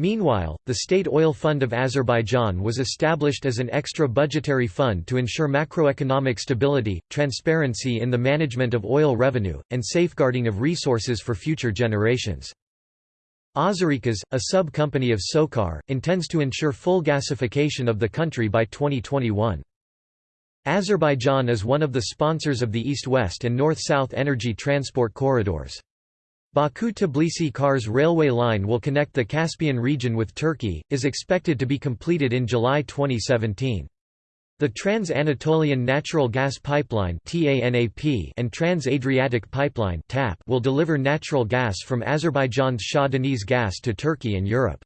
A: Meanwhile, the State Oil Fund of Azerbaijan was established as an extra budgetary fund to ensure macroeconomic stability, transparency in the management of oil revenue, and safeguarding of resources for future generations. Azerigaz, a sub-company of SOCAR, intends to ensure full gasification of the country by 2021. Azerbaijan is one of the sponsors of the East-West and North-South energy transport corridors. Baku-Tbilisi-Kars railway line will connect the Caspian region with Turkey, is expected to be completed in July 2017. The Trans-Anatolian Natural Gas Pipeline and Trans-Adriatic Pipeline will deliver natural gas from Azerbaijan's Shah Deniz gas to Turkey and Europe.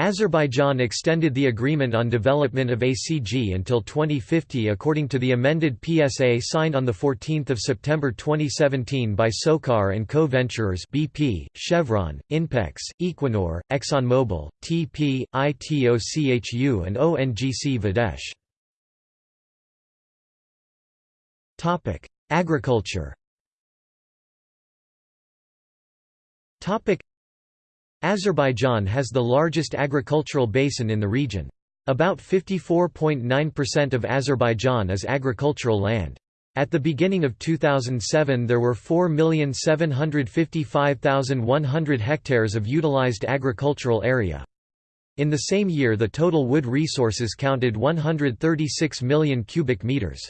A: Azerbaijan extended the agreement on development of ACG until 2050 according to the amended PSA signed on 14 September 2017 by SOCAR and co-venturers BP, Chevron, INPEX, Equinor, ExxonMobil, TP, ITOCHU and ONGC Videsh. Agriculture Azerbaijan has the largest agricultural basin in the region. About 54.9% of Azerbaijan is agricultural land. At the beginning of 2007 there were 4,755,100 hectares of utilized agricultural area. In the same year the total wood resources counted 136 million cubic meters.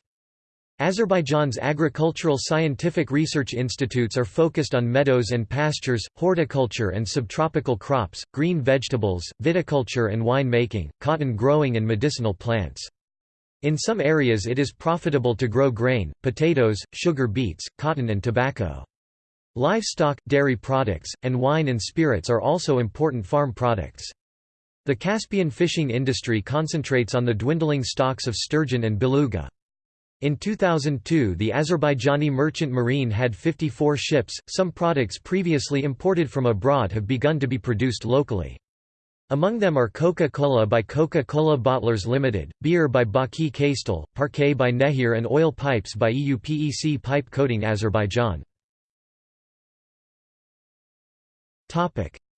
A: Azerbaijan's agricultural scientific research institutes are focused on meadows and pastures, horticulture and subtropical crops, green vegetables, viticulture and wine making, cotton growing and medicinal plants. In some areas it is profitable to grow grain, potatoes, sugar beets, cotton and tobacco. Livestock, dairy products, and wine and spirits are also important farm products. The Caspian fishing industry concentrates on the dwindling stocks of sturgeon and beluga. In 2002 the Azerbaijani merchant marine had 54 ships, some products previously imported from abroad have begun to be produced locally. Among them are Coca-Cola by Coca-Cola Bottlers Limited, beer by Baki Castel, parquet by Nehir and oil pipes by EUPEC Pipe Coating Azerbaijan.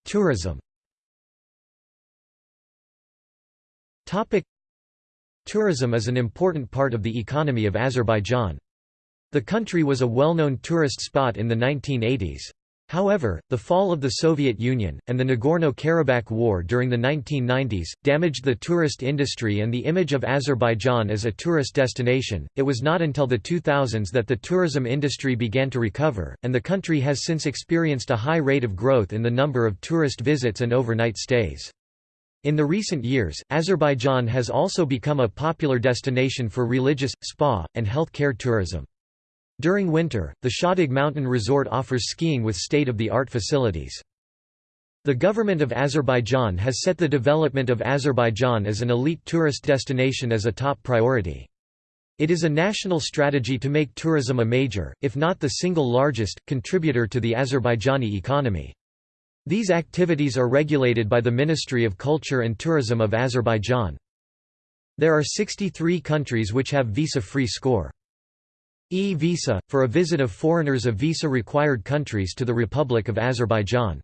A: Tourism Tourism is an important part of the economy of Azerbaijan. The country was a well-known tourist spot in the 1980s. However, the fall of the Soviet Union, and the Nagorno-Karabakh War during the 1990s, damaged the tourist industry and the image of Azerbaijan as a tourist destination. It was not until the 2000s that the tourism industry began to recover, and the country has since experienced a high rate of growth in the number of tourist visits and overnight stays. In the recent years, Azerbaijan has also become a popular destination for religious, spa, and health care tourism. During winter, the Shahdag Mountain Resort offers skiing with state-of-the-art facilities. The government of Azerbaijan has set the development of Azerbaijan as an elite tourist destination as a top priority. It is a national strategy to make tourism a major, if not the single largest, contributor to the Azerbaijani economy. These activities are regulated by the Ministry of Culture and Tourism of Azerbaijan. There are 63 countries which have visa-free score. E-visa, for a visit of foreigners of visa-required countries to the Republic of Azerbaijan.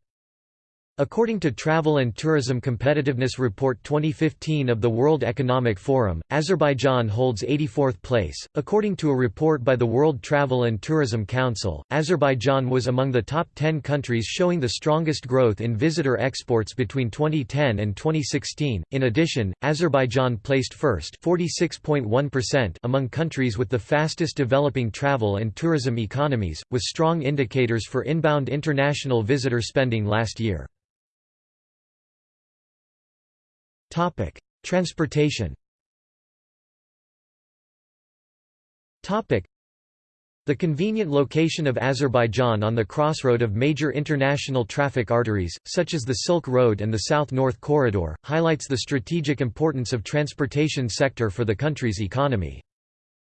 A: According to Travel and Tourism Competitiveness Report 2015 of the World Economic Forum, Azerbaijan holds 84th place. According to a report by the World Travel and Tourism Council, Azerbaijan was among the top 10 countries showing the strongest growth in visitor exports between 2010 and 2016. In addition, Azerbaijan placed first (46.1%) among countries with the fastest developing travel and tourism economies, with strong indicators for inbound international visitor spending last year. Topic: Transportation. Topic: The convenient location of Azerbaijan on the crossroad of major international traffic arteries, such as the Silk Road and the South-North Corridor, highlights the strategic importance of transportation sector for the country's economy.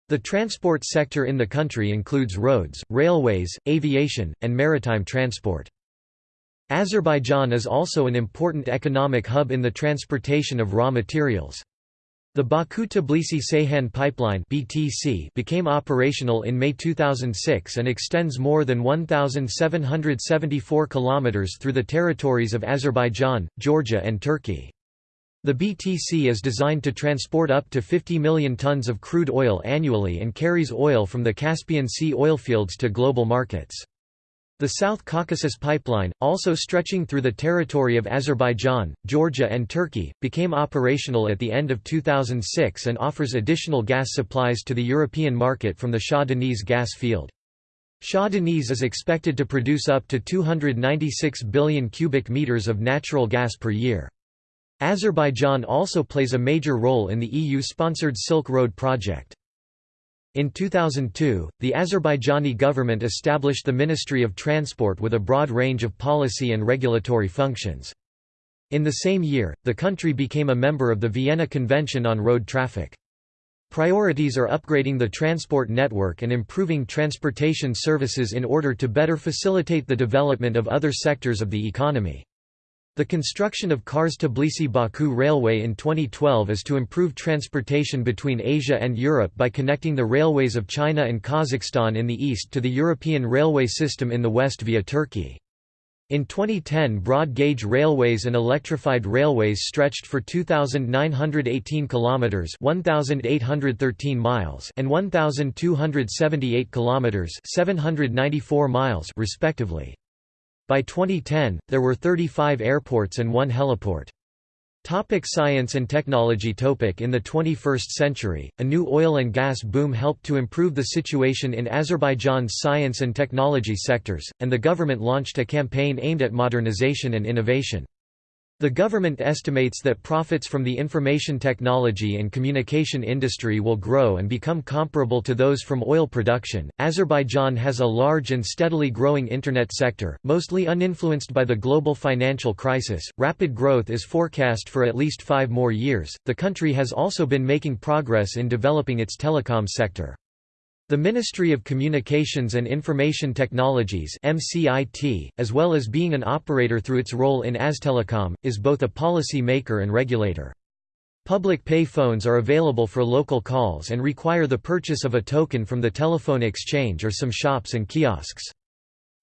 A: The transport sector in the country includes roads, railways, aviation, and maritime transport. Azerbaijan is also an important economic hub in the transportation of raw materials. The Baku-Tbilisi-Ceyhan pipeline (BTC) became operational in May 2006 and extends more than 1774 kilometers through the territories of Azerbaijan, Georgia and Turkey. The BTC is designed to transport up to 50 million tons of crude oil annually and carries oil from the Caspian Sea oilfields to global markets. The South Caucasus Pipeline, also stretching through the territory of Azerbaijan, Georgia and Turkey, became operational at the end of 2006 and offers additional gas supplies to the European market from the Shah Deniz gas field. Shah Deniz is expected to produce up to 296 billion cubic meters of natural gas per year. Azerbaijan also plays a major role in the EU-sponsored Silk Road project. In 2002, the Azerbaijani government established the Ministry of Transport with a broad range of policy and regulatory functions. In the same year, the country became a member of the Vienna Convention on Road Traffic. Priorities are upgrading the transport network and improving transportation services in order to better facilitate the development of other sectors of the economy. The construction of Kars Tbilisi-Baku Railway in 2012 is to improve transportation between Asia and Europe by connecting the railways of China and Kazakhstan in the east to the European railway system in the west via Turkey. In 2010 broad-gauge railways and electrified railways stretched for 2918 kilometers, 1813 miles, and 1278 kilometers, 794 miles respectively. By 2010, there were 35 airports and one heliport. Topic science and technology Topic In the 21st century, a new oil and gas boom helped to improve the situation in Azerbaijan's science and technology sectors, and the government launched a campaign aimed at modernization and innovation. The government estimates that profits from the information technology and communication industry will grow and become comparable to those from oil production. Azerbaijan has a large and steadily growing internet sector, mostly uninfluenced by the global financial crisis. Rapid growth is forecast for at least five more years. The country has also been making progress in developing its telecom sector. The Ministry of Communications and Information Technologies MCIT, as well as being an operator through its role in Aztelecom, is both a policy maker and regulator. Public pay phones are available for local calls and require the purchase of a token from the telephone exchange or some shops and kiosks.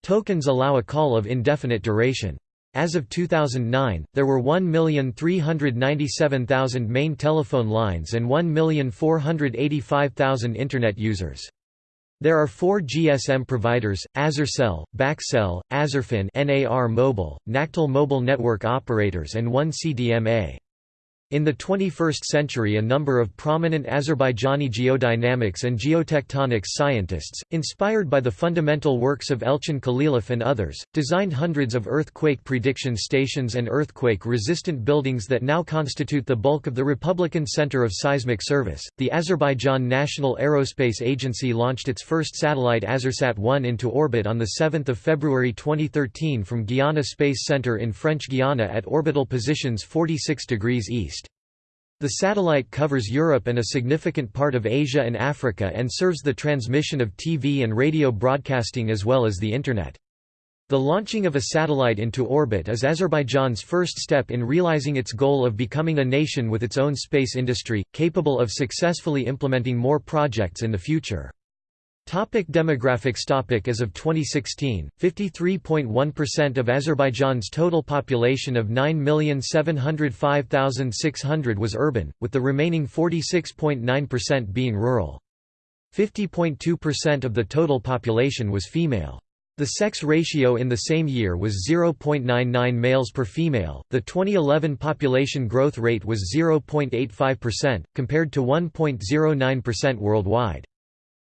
A: Tokens allow a call of indefinite duration. As of 2009, there were 1,397,000 main telephone lines and 1,485,000 Internet users. There are four GSM providers, Azercell, Bakcell, Azerfon NAR Mobile, Nakhtel Mobile Network Operators and one CDMA. In the 21st century a number of prominent Azerbaijani geodynamics and geotectonics scientists, inspired by the fundamental works of Elchin Khalilov and others, designed hundreds of earthquake prediction stations and earthquake-resistant buildings that now constitute the bulk of the Republican Center of Seismic Service. The Azerbaijan National Aerospace Agency launched its first satellite Azersat-1 into orbit on 7 February 2013 from Guiana Space Center in French Guiana at orbital positions 46 degrees east. The satellite covers Europe and a significant part of Asia and Africa and serves the transmission of TV and radio broadcasting as well as the Internet. The launching of a satellite into orbit is Azerbaijan's first step in realizing its goal of becoming a nation with its own space industry, capable of successfully implementing more projects in the future. Topic demographics topic As of 2016, 53.1% of Azerbaijan's total population of 9,705,600 was urban, with the remaining 46.9% being rural. 50.2% of the total population was female. The sex ratio in the same year was 0.99 males per female. The 2011 population growth rate was 0.85%, compared to 1.09% worldwide.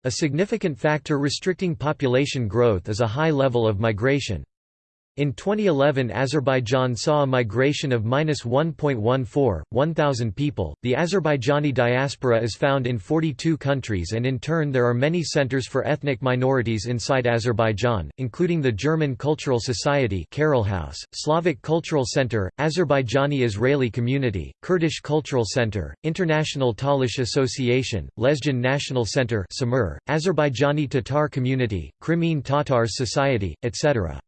A: A significant factor restricting population growth is a high level of migration. In 2011 Azerbaijan saw a migration of minus 1.14, 1,000 people. The Azerbaijani diaspora is found in 42 countries and in turn there are many centers for ethnic minorities inside Azerbaijan, including the German Cultural Society Carol House, Slavic Cultural Center, Azerbaijani Israeli Community, Kurdish Cultural Center, International Talish Association, Lezgin National Center Azerbaijani Tatar Community, Crimean Tatars Society, etc.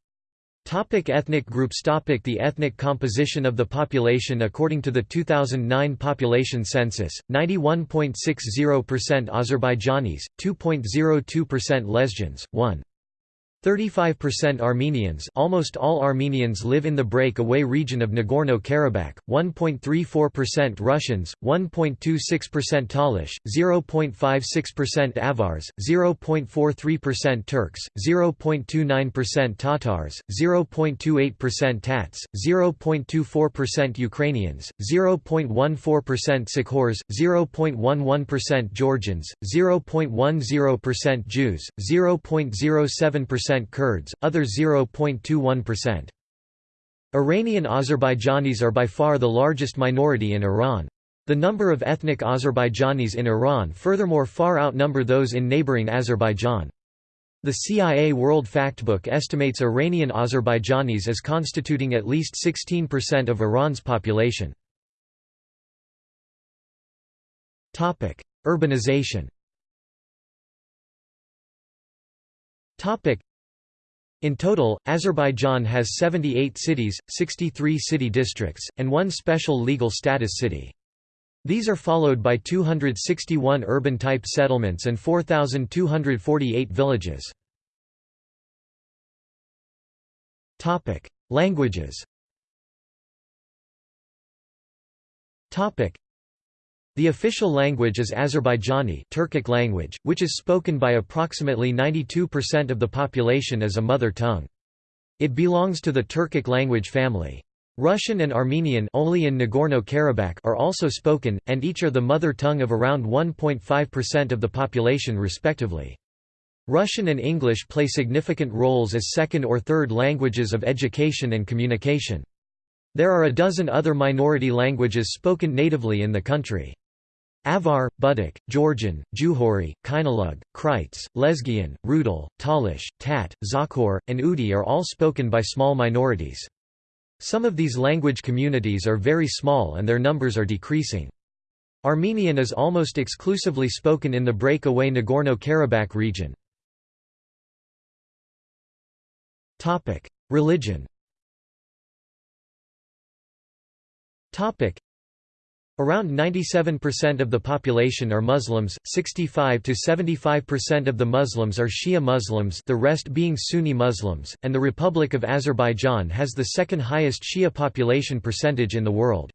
A: Topic ethnic groups Topic The ethnic composition of the population According to the 2009 population census, 91.60% Azerbaijanis, 2.02% Lezgians, 1. 35% Armenians almost all Armenians live in the break-away region of Nagorno-Karabakh, 1.34% Russians, 1.26% Talish, 0.56% Avars, 0.43% Turks, 0.29% Tatars, 0.28% Tats, 0.24% Ukrainians, 0.14% Tsakhurs, 0.11% Georgians, 0.10% Jews, 0.07% Kurds, other 0.21%. Iranian Azerbaijanis are by far the largest minority in Iran. The number of ethnic Azerbaijanis in Iran furthermore far outnumber those in neighboring Azerbaijan. The CIA World Factbook estimates Iranian Azerbaijanis as constituting at least 16% of Iran's population. Urbanization in total, Azerbaijan has 78 cities, 63 city districts, and one special legal status city. These are followed by 261 urban-type settlements and 4,248 villages. Languages the official language is Azerbaijani Turkic language, which is spoken by approximately 92% of the population as a mother tongue. It belongs to the Turkic language family. Russian and Armenian only in Nagorno-Karabakh are also spoken, and each are the mother tongue of around 1.5% of the population respectively. Russian and English play significant roles as second or third languages of education and communication. There are a dozen other minority languages spoken natively in the country. Avar, Budukh, Georgian, Juhuri, Khinalug, Kryts, Lezgian, Rutul, Talish, Tat, Tsakhur, and Udi are all spoken by small minorities. Some of these language communities are very small and their numbers are decreasing. Armenian is almost exclusively spoken in the breakaway Nagorno-Karabakh region. Religion Around 97% of the population are Muslims, 65 to 75% of the Muslims are Shia Muslims the rest being Sunni Muslims, and the Republic of Azerbaijan has the second highest Shia population percentage in the world.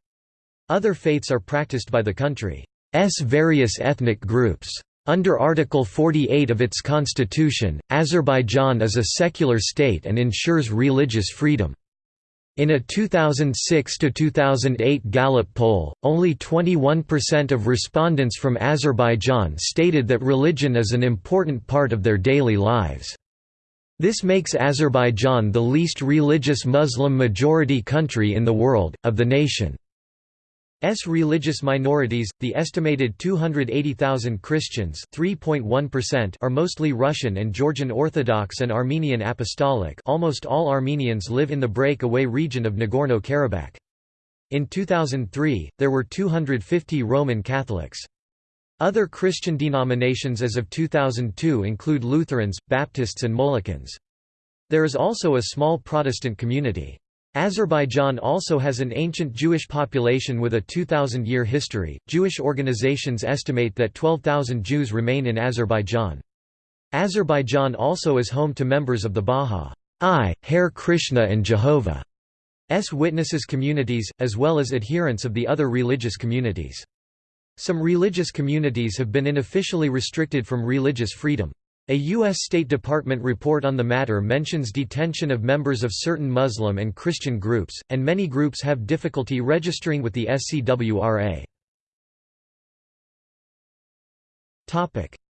A: Other faiths are practiced by the country's various ethnic groups. Under Article 48 of its constitution, Azerbaijan is a secular state and ensures religious freedom. In a 2006–2008 Gallup poll, only 21% of respondents from Azerbaijan stated that religion is an important part of their daily lives. This makes Azerbaijan the least religious Muslim majority country in the world, of the nation. S religious minorities, the estimated 280,000 Christians are mostly Russian and Georgian Orthodox and Armenian Apostolic almost all Armenians live in the break-away region of Nagorno-Karabakh. In 2003, there were 250 Roman Catholics. Other Christian denominations as of 2002 include Lutherans, Baptists and Molokans. There is also a small Protestant community. Azerbaijan also has an ancient Jewish population with a 2,000-year history. Jewish organizations estimate that 12,000 Jews remain in Azerbaijan. Azerbaijan also is home to members of the Bahá'í, Hare Krishna and Jehovah's Witnesses communities, as well as adherents of the other religious communities. Some religious communities have been unofficially restricted from religious freedom. A U.S. State Department report on the matter mentions detention of members of certain Muslim and Christian groups, and many groups have difficulty registering with the SCWRA.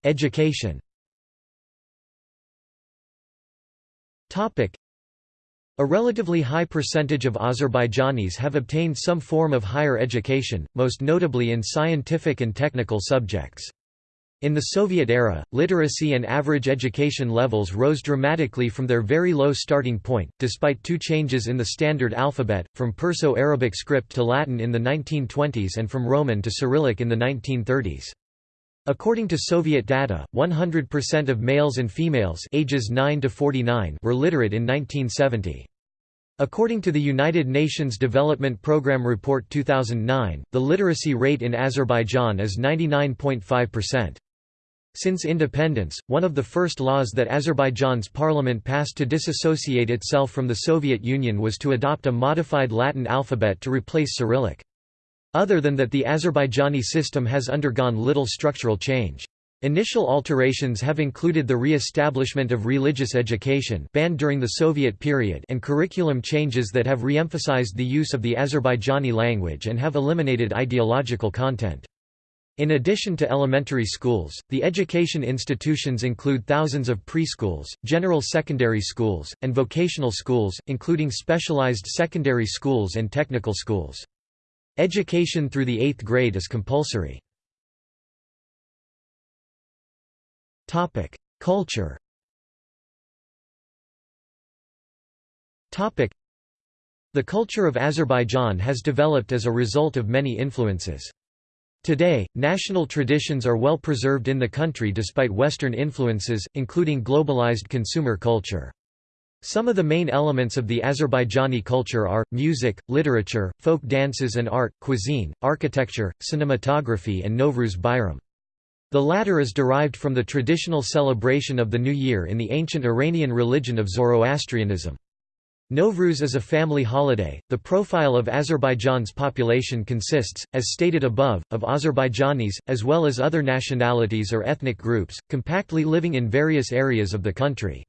A: Education a relatively high percentage of Azerbaijanis have obtained some form of higher education, most notably in scientific and technical subjects. In the Soviet era, literacy and average education levels rose dramatically from their very low starting point, despite two changes in the standard alphabet, from Perso-Arabic script to Latin in the 1920s and from Roman to Cyrillic in the 1930s. According to Soviet data, 100% of males and females ages 9 to 49 were literate in 1970. According to the United Nations Development Programme Report 2009, the literacy rate in Azerbaijan is 99.5%. Since independence, one of the first laws that Azerbaijan's parliament passed to disassociate itself from the Soviet Union was to adopt a modified Latin alphabet to replace Cyrillic. Other than that the Azerbaijani system has undergone little structural change. Initial alterations have included the re-establishment of religious education banned during the Soviet period and curriculum changes that have re-emphasized the use of the Azerbaijani language and have eliminated ideological content. In addition to elementary schools, the education institutions include thousands of preschools, general secondary schools, and vocational schools, including specialized secondary schools and technical schools. Education through the eighth grade is compulsory. Culture. The culture of Azerbaijan has developed as a result of many influences. Today, national traditions are well preserved in the country despite Western influences, including globalized consumer culture. Some of the main elements of the Azerbaijani culture are, music, literature, folk dances and art, cuisine, architecture, cinematography and Novruz Bayram. The latter is derived from the traditional celebration of the New Year in the ancient Iranian religion of Zoroastrianism. Novruz is a family holiday. The profile of Azerbaijan's population consists, as stated above, of Azerbaijanis, as well as other nationalities or ethnic groups, compactly living in various areas of the country.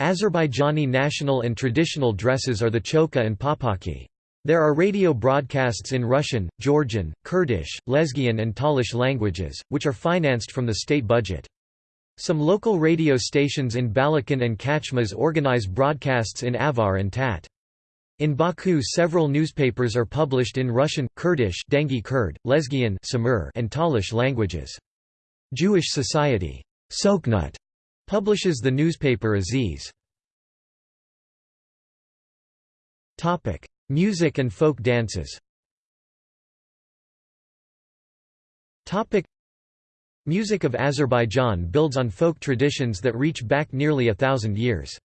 A: Azerbaijani national and traditional dresses are the chokha and papaki. There are radio broadcasts in Russian, Georgian, Kurdish, Lezgian and Talish languages, which are financed from the state budget. Some local radio stations in Balakan and Khachmaz organize broadcasts in Avar and Tat. In Baku several newspapers are published in Russian, Kurdish Dengi Kurd, Lezgian Samur, and Talish languages. Jewish Society Sokhnut publishes the newspaper Aziz. Music and folk dances Music of Azerbaijan builds on folk traditions that reach back nearly a thousand years.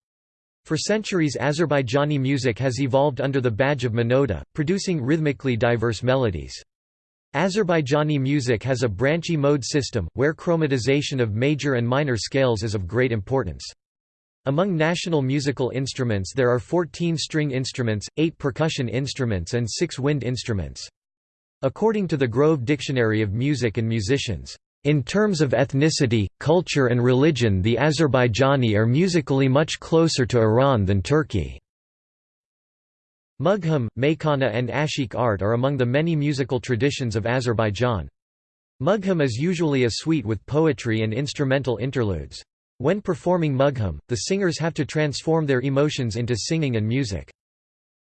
A: For centuries Azerbaijani music has evolved under the badge of monody, producing rhythmically diverse melodies. Azerbaijani music has a branchy mode system, where chromatization of major and minor scales is of great importance. Among national musical instruments there are 14 string instruments, 8 percussion instruments and 6 wind instruments. According to the Grove Dictionary of Music and Musicians, "...in terms of ethnicity, culture and religion the Azerbaijani are musically much closer to Iran than Turkey." Mugham, Meykhana and Ashik art are among the many musical traditions of Azerbaijan. Mugham is usually a suite with poetry and instrumental interludes. When performing Mugham, the singers have to transform their emotions into singing and music.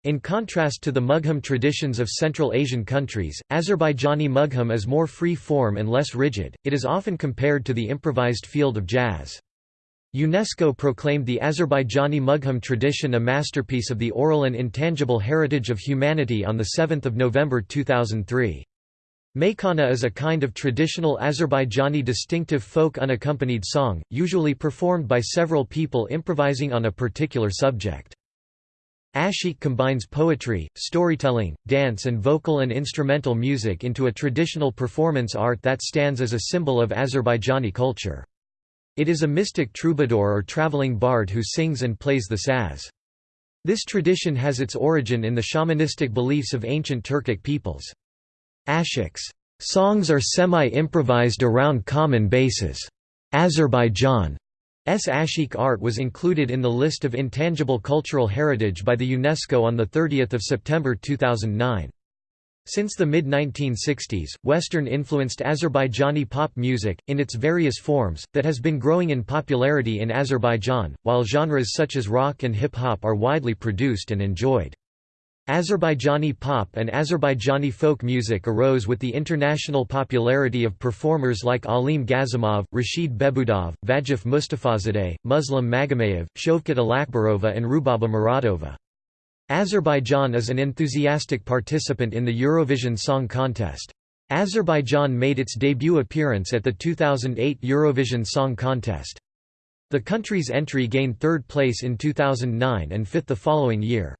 A: In contrast to the Mugham traditions of Central Asian countries, Azerbaijani Mugham is more free-form and less rigid, it is often compared to the improvised field of jazz. UNESCO proclaimed the Azerbaijani Mugham tradition a masterpiece of the oral and intangible heritage of humanity on 7 November 2003. Meykhana is a kind of traditional Azerbaijani distinctive folk unaccompanied song, usually performed by several people improvising on a particular subject. Ashik combines poetry, storytelling, dance and vocal and instrumental music into a traditional performance art that stands as a symbol of Azerbaijani culture. It is a mystic troubadour or traveling bard who sings and plays the saz. This tradition has its origin in the shamanistic beliefs of ancient Turkic peoples. Ashik's songs are semi-improvised around common bases. Azerbaijan's Ashik art was included in the list of intangible cultural heritage by the UNESCO on 30 September 2009. Since the mid-1960s, Western-influenced Azerbaijani pop music, in its various forms, that has been growing in popularity in Azerbaijan, while genres such as rock and hip-hop are widely produced and enjoyed. Azerbaijani pop and Azerbaijani folk music arose with the international popularity of performers like Alim Qasimov, Rashid Behbudov, Vagif Mustafazadeh, Muslim Magomayev, Shovkat Alakbarova and Rubaba Muradova. Azerbaijan is an enthusiastic participant in the Eurovision Song Contest. Azerbaijan made its debut appearance at the 2008 Eurovision Song Contest. The country's entry gained third place in 2009 and fifth the following year.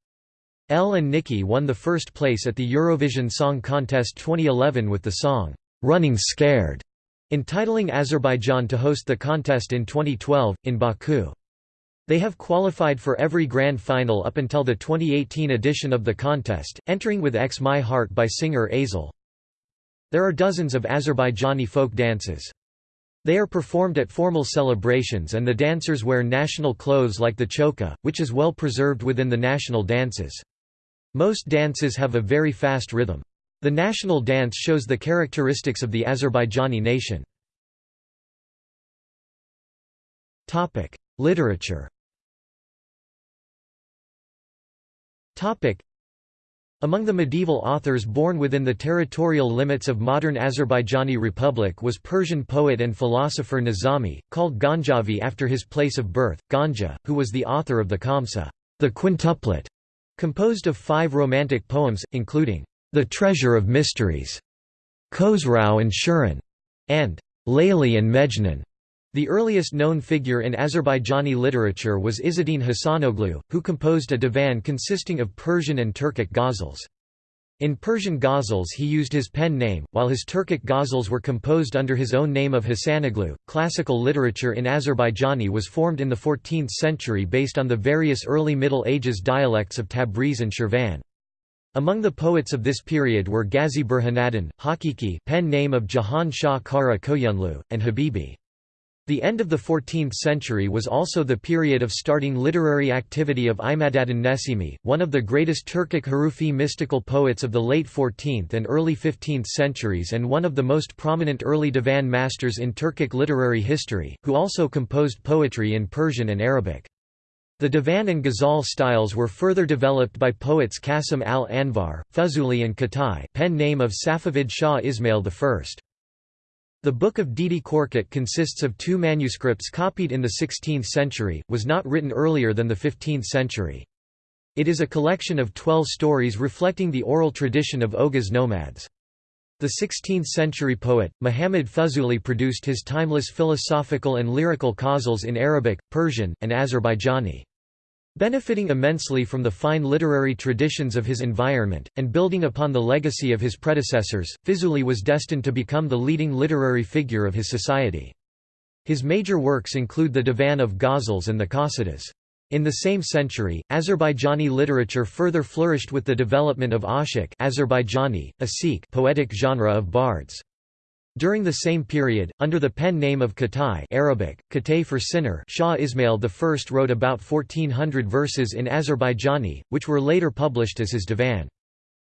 A: Ell and Nikki won the first place at the Eurovision Song Contest 2011 with the song, "'Running Scared' entitling Azerbaijan to host the contest in 2012, in Baku. They have qualified for every grand final up until the 2018 edition of the contest, entering with X My Heart by singer Aisel. There are dozens of Azerbaijani folk dances. They are performed at formal celebrations and the dancers wear national clothes like the chokha, which is well preserved within the national dances. Most dances have a very fast rhythm. The national dance shows the characteristics of the Azerbaijani nation. Literature among the medieval authors born within the territorial limits of modern Azerbaijani Republic was Persian poet and philosopher Nizami, called Ganjavi after his place of birth, Ganja, who was the author of the Khamsa the quintuplet", composed of five romantic poems, including, "'The Treasure of Mysteries", Khosrau and Shirin, and "'Layli and Mejnun". The earliest known figure in Azerbaijani literature was Izzeddin Hasanoglu, who composed a divan consisting of Persian and Turkic ghazals. In Persian ghazals he used his pen name, while his Turkic ghazals were composed under his own name of Hasanoglu. Classical literature in Azerbaijani was formed in the 14th century based on the various early Middle Ages dialects of Tabriz and Shirvan. Among the poets of this period were Ghazi Burhanaddin, Hakiki pen name of Jahan Shah Kara Koyunlu, and Habibi. The end of the 14th century was also the period of starting literary activity of Imadaddin Nesimi, one of the greatest Turkic Hurufi mystical poets of the late 14th and early 15th centuries and one of the most prominent early divan masters in Turkic literary history, who also composed poetry in Persian and Arabic. The divan and ghazal styles were further developed by poets Qasim al-Anvar, Fuzuli and Khattai pen name of Safavid Shah Ismail I. The Book of Dede Korkut consists of two manuscripts copied in the 16th century, was not written earlier than the 15th century. It is a collection of twelve stories reflecting the oral tradition of Oghuz nomads. The 16th-century poet, Muhammad Fuzuli produced his timeless philosophical and lyrical ghazals in Arabic, Persian, and Azerbaijani. Benefiting immensely from the fine literary traditions of his environment, and building upon the legacy of his predecessors, Fuzuli was destined to become the leading literary figure of his society. His major works include the Divan of Ghazals and the Qasidas. In the same century, Azerbaijani literature further flourished with the development of ashik Azerbaijani, a Sikh poetic genre of bards. During the same period, under the pen name of Khattai Arabic, Khatay for sinner Shah Ismail I wrote about 1400 verses in Azerbaijani, which were later published as his divan.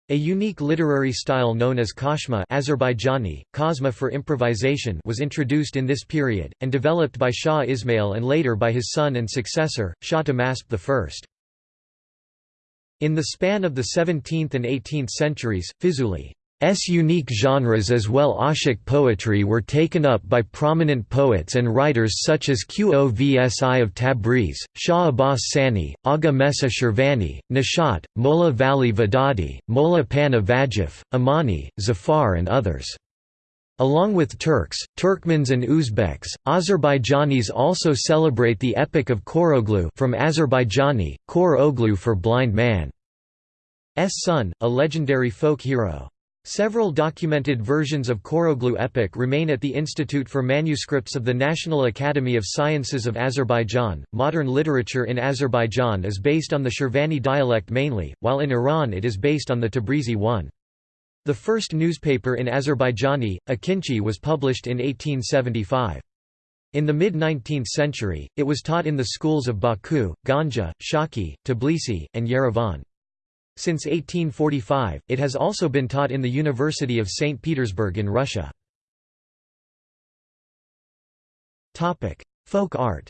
A: A unique literary style known as kashma Azerbaijani, kazma for improvisation was introduced in this period, and developed by Shah Ismail and later by his son and successor, Shah Tahmasp I. In the span of the 17th and 18th centuries, Fuzuli S unique genres as well Ashik poetry were taken up by prominent poets and writers such as Qovsi of Tabriz, Shah Abbas Sani, Agha Mesih Shirvani, Nishat, Molla Vali Vidadi, Molla Panah Vagif, Amani, Zafar and others. Along with Turks, Turkmens and Uzbeks, Azerbaijanis also celebrate the epic of Koroglu from Azerbaijani, Kor Oglu for blind man. S son, a legendary folk hero. Several documented versions of Koroglu epic remain at the Institute for Manuscripts of the National Academy of Sciences of Azerbaijan. Modern literature in Azerbaijan is based on the Shirvani dialect mainly, while in Iran it is based on the Tabrizi one. The first newspaper in Azerbaijani, Akinchi was published in 1875. In the mid-19th century, it was taught in the schools of Baku, Ganja, Shaki, Tbilisi, and Yerevan. Since 1845, it has also been taught in the University of St. Petersburg in Russia. Folk art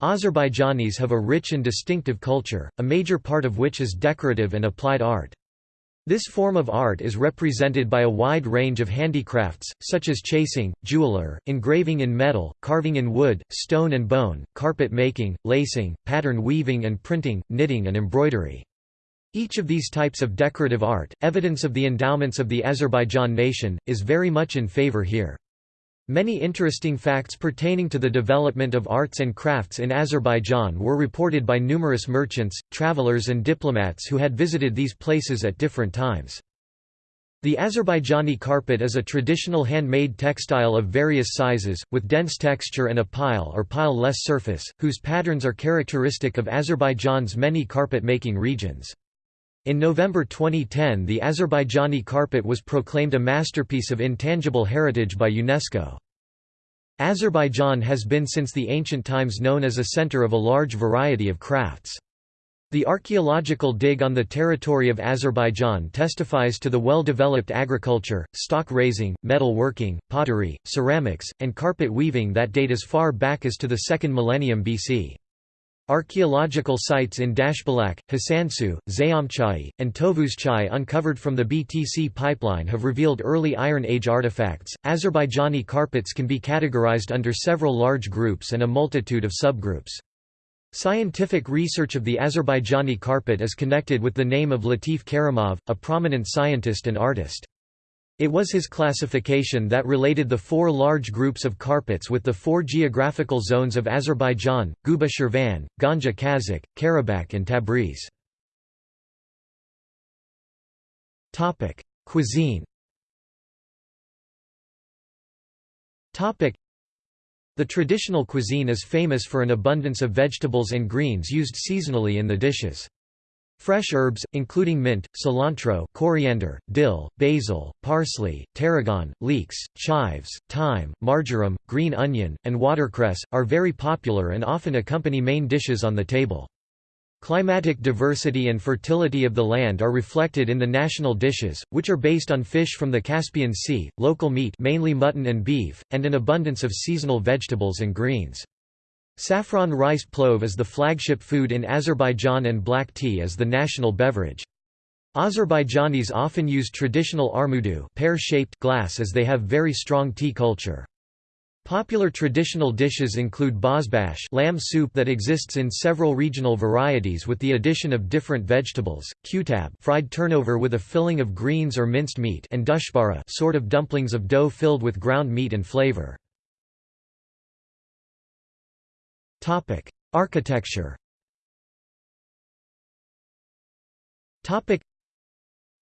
A: Azerbaijanis have a rich and distinctive culture, a major part of which is decorative and applied art. This form of art is represented by a wide range of handicrafts, such as chasing, jeweler, engraving in metal, carving in wood, stone and bone, carpet making, lacing, pattern weaving and printing, knitting and embroidery. Each of these types of decorative art, evidence of the endowments of the Azerbaijan nation, is very much in favor here. Many interesting facts pertaining to the development of arts and crafts in Azerbaijan were reported by numerous merchants, travelers and diplomats who had visited these places at different times. The Azerbaijani carpet is a traditional handmade textile of various sizes, with dense texture and a pile or pile-less surface, whose patterns are characteristic of Azerbaijan's many carpet-making regions. In November 2010 the Azerbaijani carpet was proclaimed a masterpiece of intangible heritage by UNESCO. Azerbaijan has been since the ancient times known as a center of a large variety of crafts. The archaeological dig on the territory of Azerbaijan testifies to the well-developed agriculture, stock raising, metal working, pottery, ceramics, and carpet weaving that date as far back as to the 2nd millennium BC. Archaeological sites in Dashbulaq, Hasansu, Zayamchai, and Tovuzchai uncovered from the BTC pipeline have revealed early Iron Age artifacts. Azerbaijani carpets can be categorized under several large groups and a multitude of subgroups. Scientific research of the Azerbaijani carpet is connected with the name of Latif Karimov, a prominent scientist and artist. It was his classification that related the four large groups of carpets with the four geographical zones of Azerbaijan, Guba Shirvan, Ganja Kazakh, Karabakh and Tabriz. Cuisine The traditional cuisine is famous for an abundance of vegetables and greens used seasonally in the dishes. Fresh herbs, including mint, cilantro, coriander, dill, basil, parsley, tarragon, leeks, chives, thyme, marjoram, green onion, and watercress, are very popular and often accompany main dishes on the table. Climatic diversity and fertility of the land are reflected in the national dishes, which are based on fish from the Caspian Sea, local meat mainly mutton and beef, and an abundance of seasonal vegetables and greens. Saffron rice plov is the flagship food in Azerbaijan and black tea is the national beverage. Azerbaijanis often use traditional armudu pear-shaped glass as they have very strong tea culture. Popular traditional dishes include bozbash lamb soup that exists in several regional varieties with the addition of different vegetables, kutab fried turnover with a filling of greens or minced meat and dushbara sort of dumplings of dough filled with ground meat and flavor. Topic: Architecture. Topic: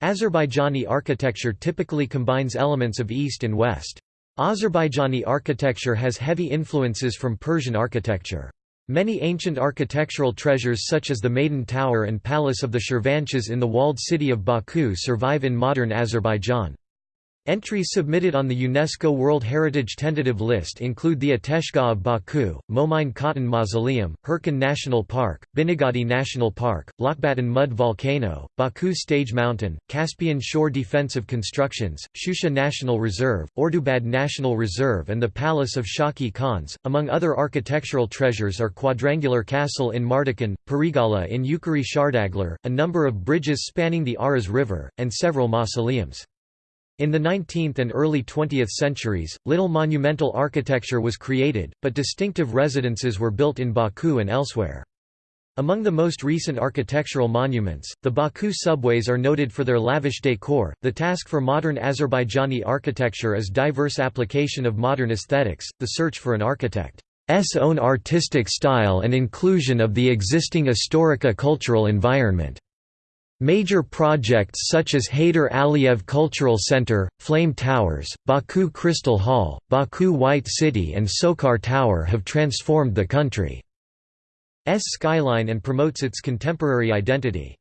A: Azerbaijani architecture typically combines elements of East and West. Azerbaijani architecture has heavy influences from Persian architecture. Many ancient architectural treasures such as the Maiden Tower and Palace of the Shirvanshahs in the walled city of Baku survive in modern Azerbaijan. Entries submitted on the UNESCO World Heritage Tentative List include the Ateshgah of Baku, Momine Khatun Mausoleum, Hirkan National Park, Binagadi National Park, Lokbatan Mud Volcano, Baku Stage Mountain, Caspian Shore Defensive Constructions, Shusha National Reserve, Ordubad National Reserve and the Palace of Shaki Khans. Among other architectural treasures are Quadrangular Castle in Mardakan, Perigala in Yukari Shardaglar, a number of bridges spanning the Aras River, and several mausoleums. In the 19th and early 20th centuries, little monumental architecture was created, but distinctive residences were built in Baku and elsewhere. Among the most recent architectural monuments, the Baku subways are noted for their lavish decor. The task for modern Azerbaijani architecture is diverse application of modern aesthetics, the search for an architect's own artistic style and inclusion of the existing historica cultural environment. Major projects such as Heydar Aliyev Cultural Center, Flame Towers, Baku Crystal Hall, Baku White City and SOCAR Tower have transformed the country's skyline and promotes its contemporary identity.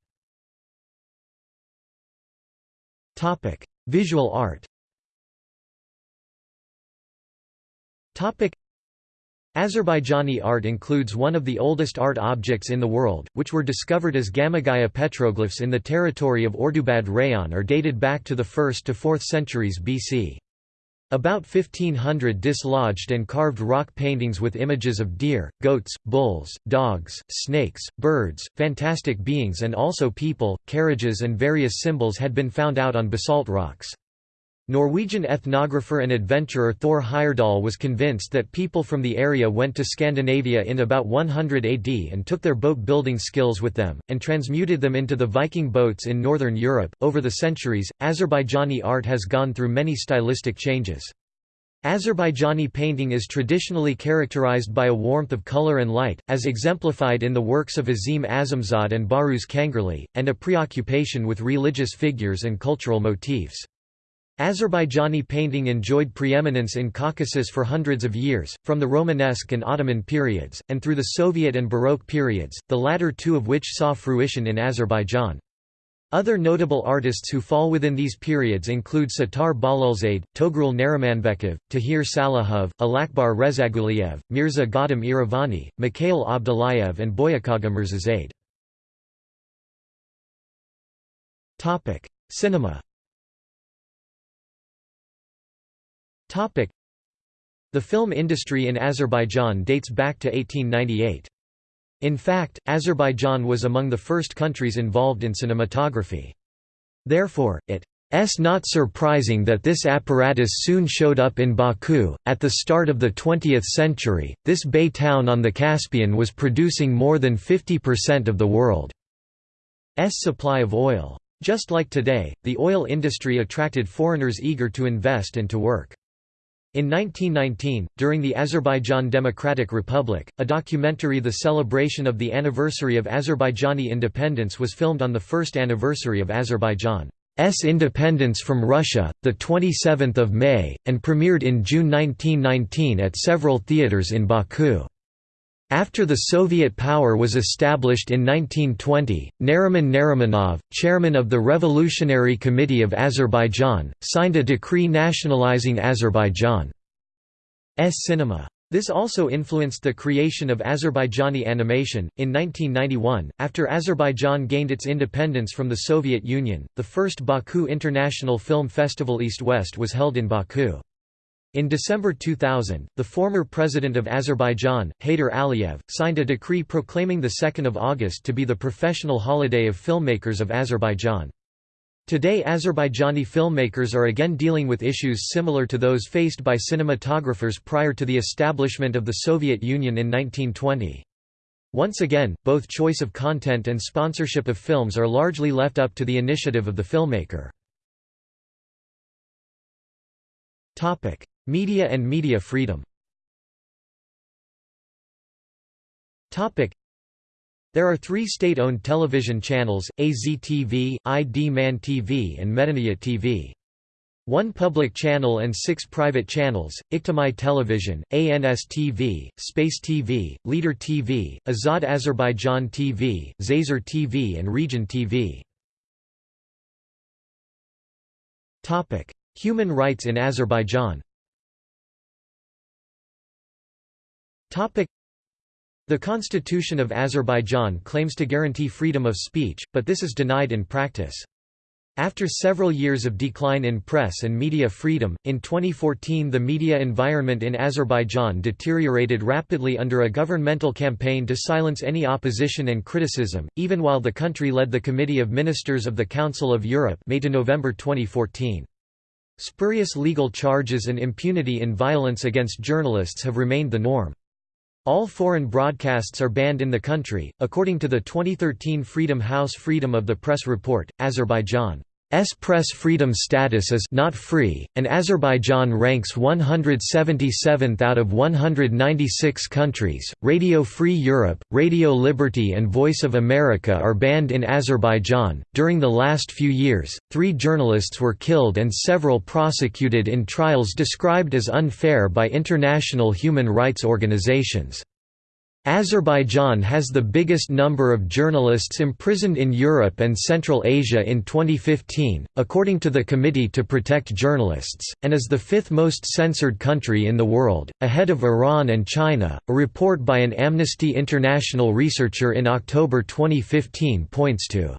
A: Visual art Azerbaijani art includes one of the oldest art objects in the world, which were discovered as Gamigaya petroglyphs in the territory of Ordubad Rayon are dated back to the 1st to 4th centuries BC. About 1500 dislodged and carved rock paintings with images of deer, goats, bulls, dogs, snakes, birds, fantastic beings and also people, carriages and various symbols had been found out on basalt rocks. Norwegian ethnographer and adventurer Thor Heyerdahl was convinced that people from the area went to Scandinavia in about 100 AD and took their boat building skills with them, and transmuted them into the Viking boats in northern Europe. Over the centuries, Azerbaijani art has gone through many stylistic changes. Azerbaijani painting is traditionally characterized by a warmth of color and light, as exemplified in the works of Azim Azimzad and Bahruz Kangarli, and a preoccupation with religious figures and cultural motifs. Azerbaijani painting enjoyed preeminence in Caucasus for hundreds of years, from the Romanesque and Ottoman periods, and through the Soviet and Baroque periods, the latter two of which saw fruition in Azerbaijan. Other notable artists who fall within these periods include Sattar Bahlulzade, Togrul Narimanbekov, Tahir Salahov, Alakbar Rezaguliev, Mirza Ghadim Iravani, Mikhail Abdullayev and Boyukagha Mirzazade. Cinema The film industry in Azerbaijan dates back to 1898. In fact, Azerbaijan was among the first countries involved in cinematography. Therefore, it's not surprising that this apparatus soon showed up in Baku. At the start of the 20th century, this bay town on the Caspian was producing more than 50% of the world's supply of oil. Just like today, the oil industry attracted foreigners eager to invest and to work. In 1919, during the Azerbaijan Democratic Republic, a documentary The Celebration of the Anniversary of Azerbaijani Independence was filmed on the first anniversary of Azerbaijan's independence from Russia, 27 May, and premiered in June 1919 at several theaters in Baku. After the Soviet power was established in 1920, Nariman Narimanov, chairman of the Revolutionary Committee of Azerbaijan, signed a decree nationalizing Azerbaijan's cinema. This also influenced the creation of Azerbaijani animation. In 1991, after Azerbaijan gained its independence from the Soviet Union, the first Baku International Film Festival East West was held in Baku. In December 2000, the former president of Azerbaijan, Heydar Aliyev, signed a decree proclaiming 2 August to be the professional holiday of filmmakers of Azerbaijan. Today Azerbaijani filmmakers are again dealing with issues similar to those faced by cinematographers prior to the establishment of the Soviet Union in 1920. Once again, both choice of content and sponsorship of films are largely left up to the initiative of the filmmaker. Media and media freedom There are three state-owned television channels, AZTV, Idman TV and Medeniyet TV. One public channel and six private channels, Ictimai Television, ANS TV, Space TV, Leader TV, Azad Azerbaijan TV, Zazer TV and Region TV. Human rights in Azerbaijan the Constitution of Azerbaijan claims to guarantee freedom of speech, but this is denied in practice. After several years of decline in press and media freedom, in 2014 the media environment in Azerbaijan deteriorated rapidly under a governmental campaign to silence any opposition and criticism, even while the country led the Committee of Ministers of the Council of Europe May to November 2014. Spurious legal charges and impunity in violence against journalists have remained the norm. All foreign broadcasts are banned in the country, according to the 2013 Freedom House Freedom of the Press report. Azerbaijan S press freedom status is not free, and Azerbaijan ranks 177th out of 196 countries. Radio Free Europe, Radio Liberty, and Voice of America are banned in Azerbaijan. During the last few years, three journalists were killed and several prosecuted in trials described as unfair by international human rights organizations. Azerbaijan has the biggest number of journalists imprisoned in Europe and Central Asia in 2015, according to the Committee to Protect Journalists, and is the fifth most censored country in the world, ahead of Iran and China. A report by an Amnesty International researcher in October 2015 points to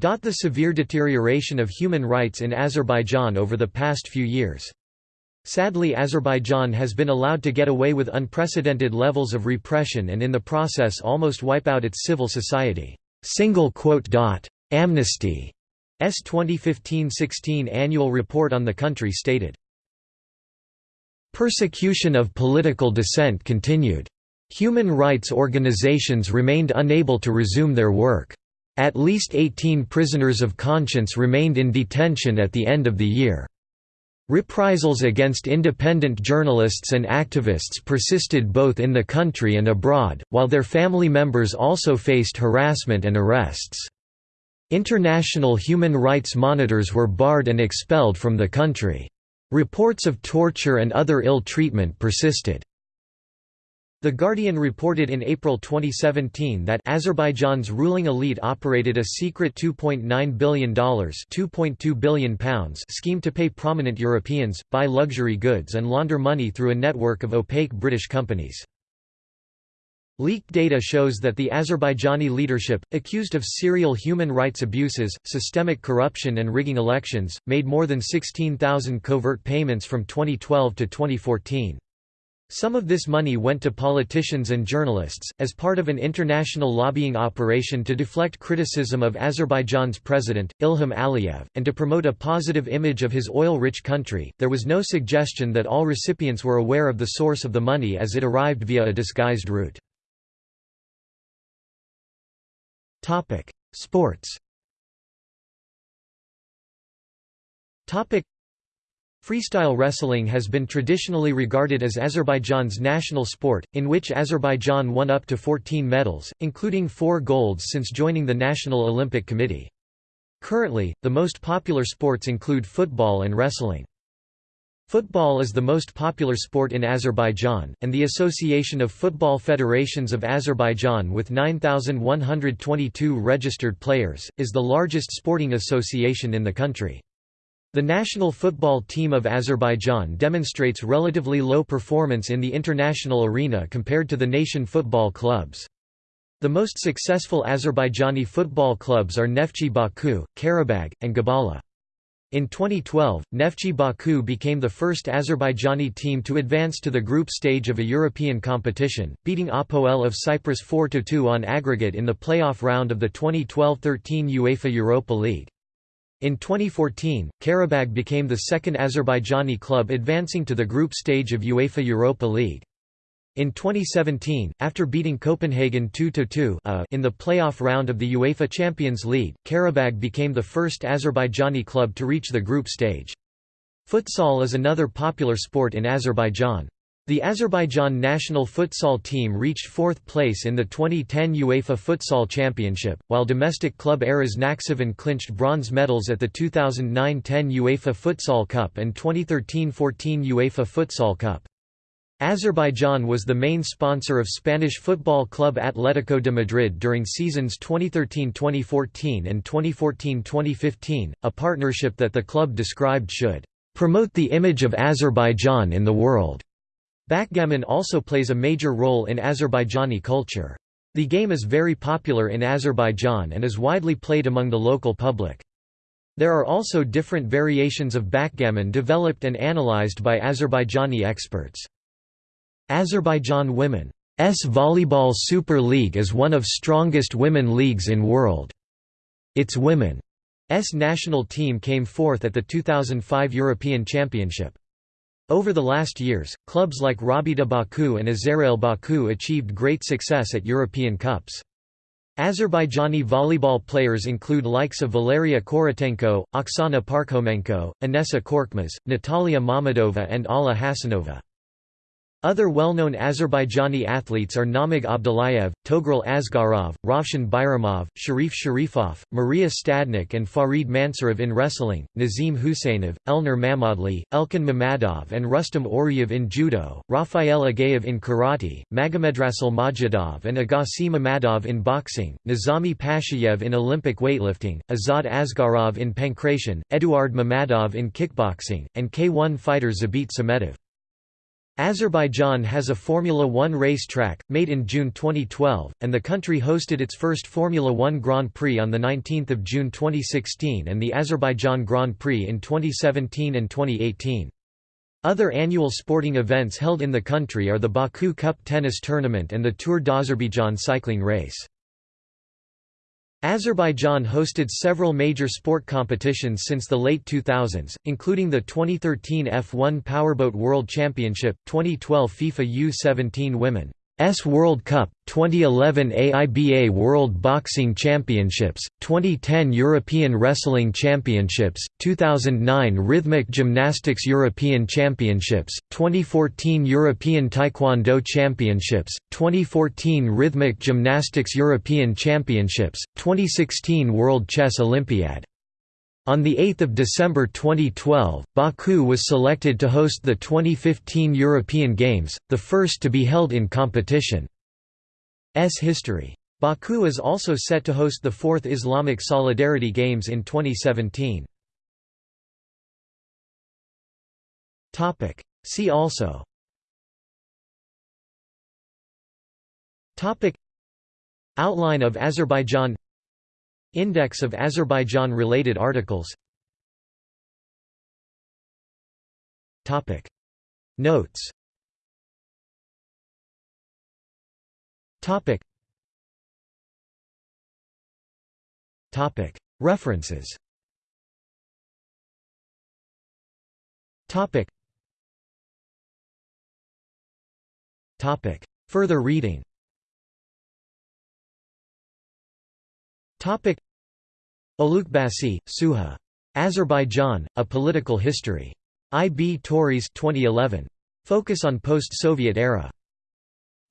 A: the severe deterioration of human rights in Azerbaijan over the past few years. Sadly Azerbaijan has been allowed to get away with unprecedented levels of repression and in the process almost wipe out its civil society. Amnesty's 2015-16 annual report on the country stated, Persecution of political dissent continued. Human rights organizations remained unable to resume their work. At least 18 prisoners of conscience remained in detention at the end of the year. Reprisals against independent journalists and activists persisted both in the country and abroad, while their family members also faced harassment and arrests. International human rights monitors were barred and expelled from the country. Reports of torture and other ill treatment persisted. The Guardian reported in April 2017 that Azerbaijan's ruling elite operated a secret $2.9 billion £2.2 billion scheme to pay prominent Europeans, buy luxury goods and launder money through a network of opaque British companies. Leaked data shows that the Azerbaijani leadership, accused of serial human rights abuses, systemic corruption and rigging elections, made more than 16,000 covert payments from 2012 to 2014. Some of this money went to politicians and journalists, as part of an international lobbying operation to deflect criticism of Azerbaijan's president, Ilham Aliyev, and to promote a positive image of his oil rich country. There was no suggestion that all recipients were aware of the source of the money as it arrived via a disguised route. Sports Freestyle wrestling has been traditionally regarded as Azerbaijan's national sport, in which Azerbaijan won up to 14 medals, including four golds since joining the National Olympic Committee. Currently, the most popular sports include football and wrestling. Football is the most popular sport in Azerbaijan, and the Association of Football Federations of Azerbaijan with 9,122 registered players, is the largest sporting association in the country. The national football team of Azerbaijan demonstrates relatively low performance in the international arena compared to the nation football clubs. The most successful Azerbaijani football clubs are Neftchi Baku, Qarabag, and Gabala. In 2012, Neftchi Baku became the first Azerbaijani team to advance to the group stage of a European competition, beating Apoel of Cyprus 4–2 on aggregate in the playoff round of the 2012–13 UEFA Europa League. In 2014, Qarabag became the second Azerbaijani club advancing to the group stage of UEFA Europa League. In 2017, after beating Copenhagen 2–2 uh, in the playoff round of the UEFA Champions League, Qarabag became the first Azerbaijani club to reach the group stage. Futsal is another popular sport in Azerbaijan. The Azerbaijan national futsal team reached fourth place in the 2010 UEFA Futsal Championship, while domestic club Aras Nakhchivan clinched bronze medals at the 2009–10 UEFA Futsal Cup and 2013–14 UEFA Futsal Cup. Azerbaijan was the main sponsor of Spanish football club Atlético de Madrid during seasons 2013–2014 and 2014–2015, a partnership that the club described should "...promote the image of Azerbaijan in the world." Backgammon also plays a major role in Azerbaijani culture. The game is very popular in Azerbaijan and is widely played among the local public. There are also different variations of backgammon developed and analyzed by Azerbaijani experts. Azerbaijan Women's Volleyball Super League is one of strongest women leagues in world. Its women's national team came fourth at the 2005 European Championship. Over the last years, clubs like Rabita Baku and Azerail Baku achieved great success at European Cups. Azerbaijani volleyball players include likes of Valeria Korotenko, Oksana Parkhomenko, Inessa Korkmaz, Natalia Mamadova and Alla Hasanova. Other well-known Azerbaijani athletes are Namig Abdullayev, Togrul Asgarov, Ravshan Bayramov, Sharif Sharifov, Maria Stadnik and Farid Mansurov in wrestling, Nazim Husseinov, Elnur Mamadli, Elkin Mamadov and Rustam Orujov in judo, Rafael Agayev in karate, Magomedrasul Majidov and Agassi Mamadov in boxing, Nizami Pashayev in Olympic weightlifting, Azad Asgarov in pankration, Eduard Mamadov in kickboxing, and K1 fighter Zabit Samedov. Azerbaijan has a Formula One race track, made in June 2012, and the country hosted its first Formula One Grand Prix on 19 June 2016 and the Azerbaijan Grand Prix in 2017 and 2018. Other annual sporting events held in the country are the Baku Cup tennis tournament and the Tour d'Azerbaijan cycling race. Azerbaijan hosted several major sport competitions since the late 2000s, including the 2013 F1 Powerboat World Championship, 2012 FIFA U-17 Women S World Cup, 2011 AIBA World Boxing Championships, 2010 European Wrestling Championships, 2009 Rhythmic Gymnastics European Championships, 2014 European Taekwondo Championships, 2014 Rhythmic Gymnastics European Championships, 2016 World Chess Olympiad on 8 December 2012, Baku was selected to host the 2015 European Games, the first to be held in competition. S history. Baku is also set to host the fourth Islamic Solidarity Games in 2017. See also Outline of Azerbaijan Index of Azerbaijan-related articles. Notes. References. Further reading Olukbasi, Suha. Azerbaijan, A Political History. I. B. Tauris 2011. Focus on post-Soviet era.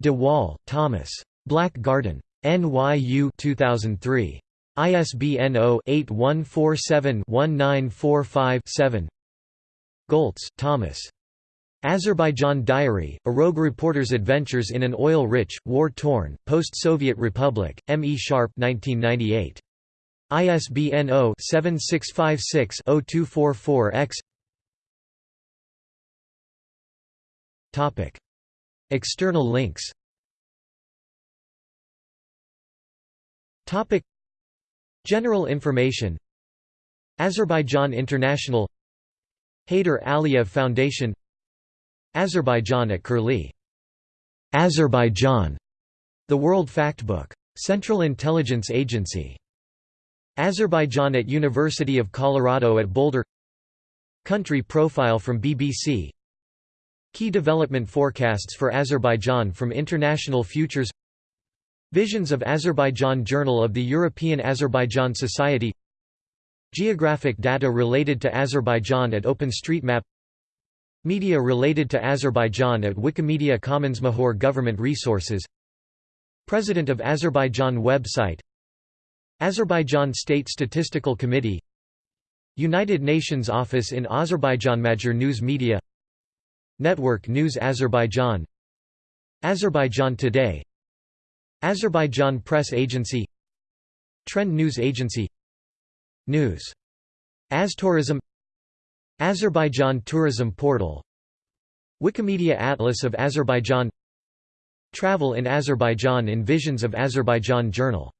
A: De Waal, Thomas. Black Garden. NYU 2003. ISBN 0-8147-1945-7 Goltz, Thomas. Azerbaijan Diary, a rogue reporter's adventures in an oil-rich, war-torn, post-Soviet republic, M. E. Sharpe 1998. ISBN 0-7656-0244-X External links General information Azerbaijan International Heydar Aliyev Foundation Azerbaijan at Curlie. Azerbaijan. The World Factbook. Central Intelligence Agency. Azerbaijan at University of Colorado at Boulder. Country profile from BBC Key development forecasts for Azerbaijan from International Futures. Visions of Azerbaijan Journal of the European Azerbaijan Society. Geographic data related to Azerbaijan at OpenStreetMap. Media related to Azerbaijan at Wikimedia Commons Mahor Government Resources. President of Azerbaijan website Azerbaijan State Statistical Committee United Nations Office in Azerbaijan Major News Media Network News Azerbaijan Azerbaijan Today Azerbaijan Press Agency Trend News Agency News. Aztourism Azerbaijan Tourism Portal Wikimedia Atlas of Azerbaijan Travel in Azerbaijan in Visions of Azerbaijan Journal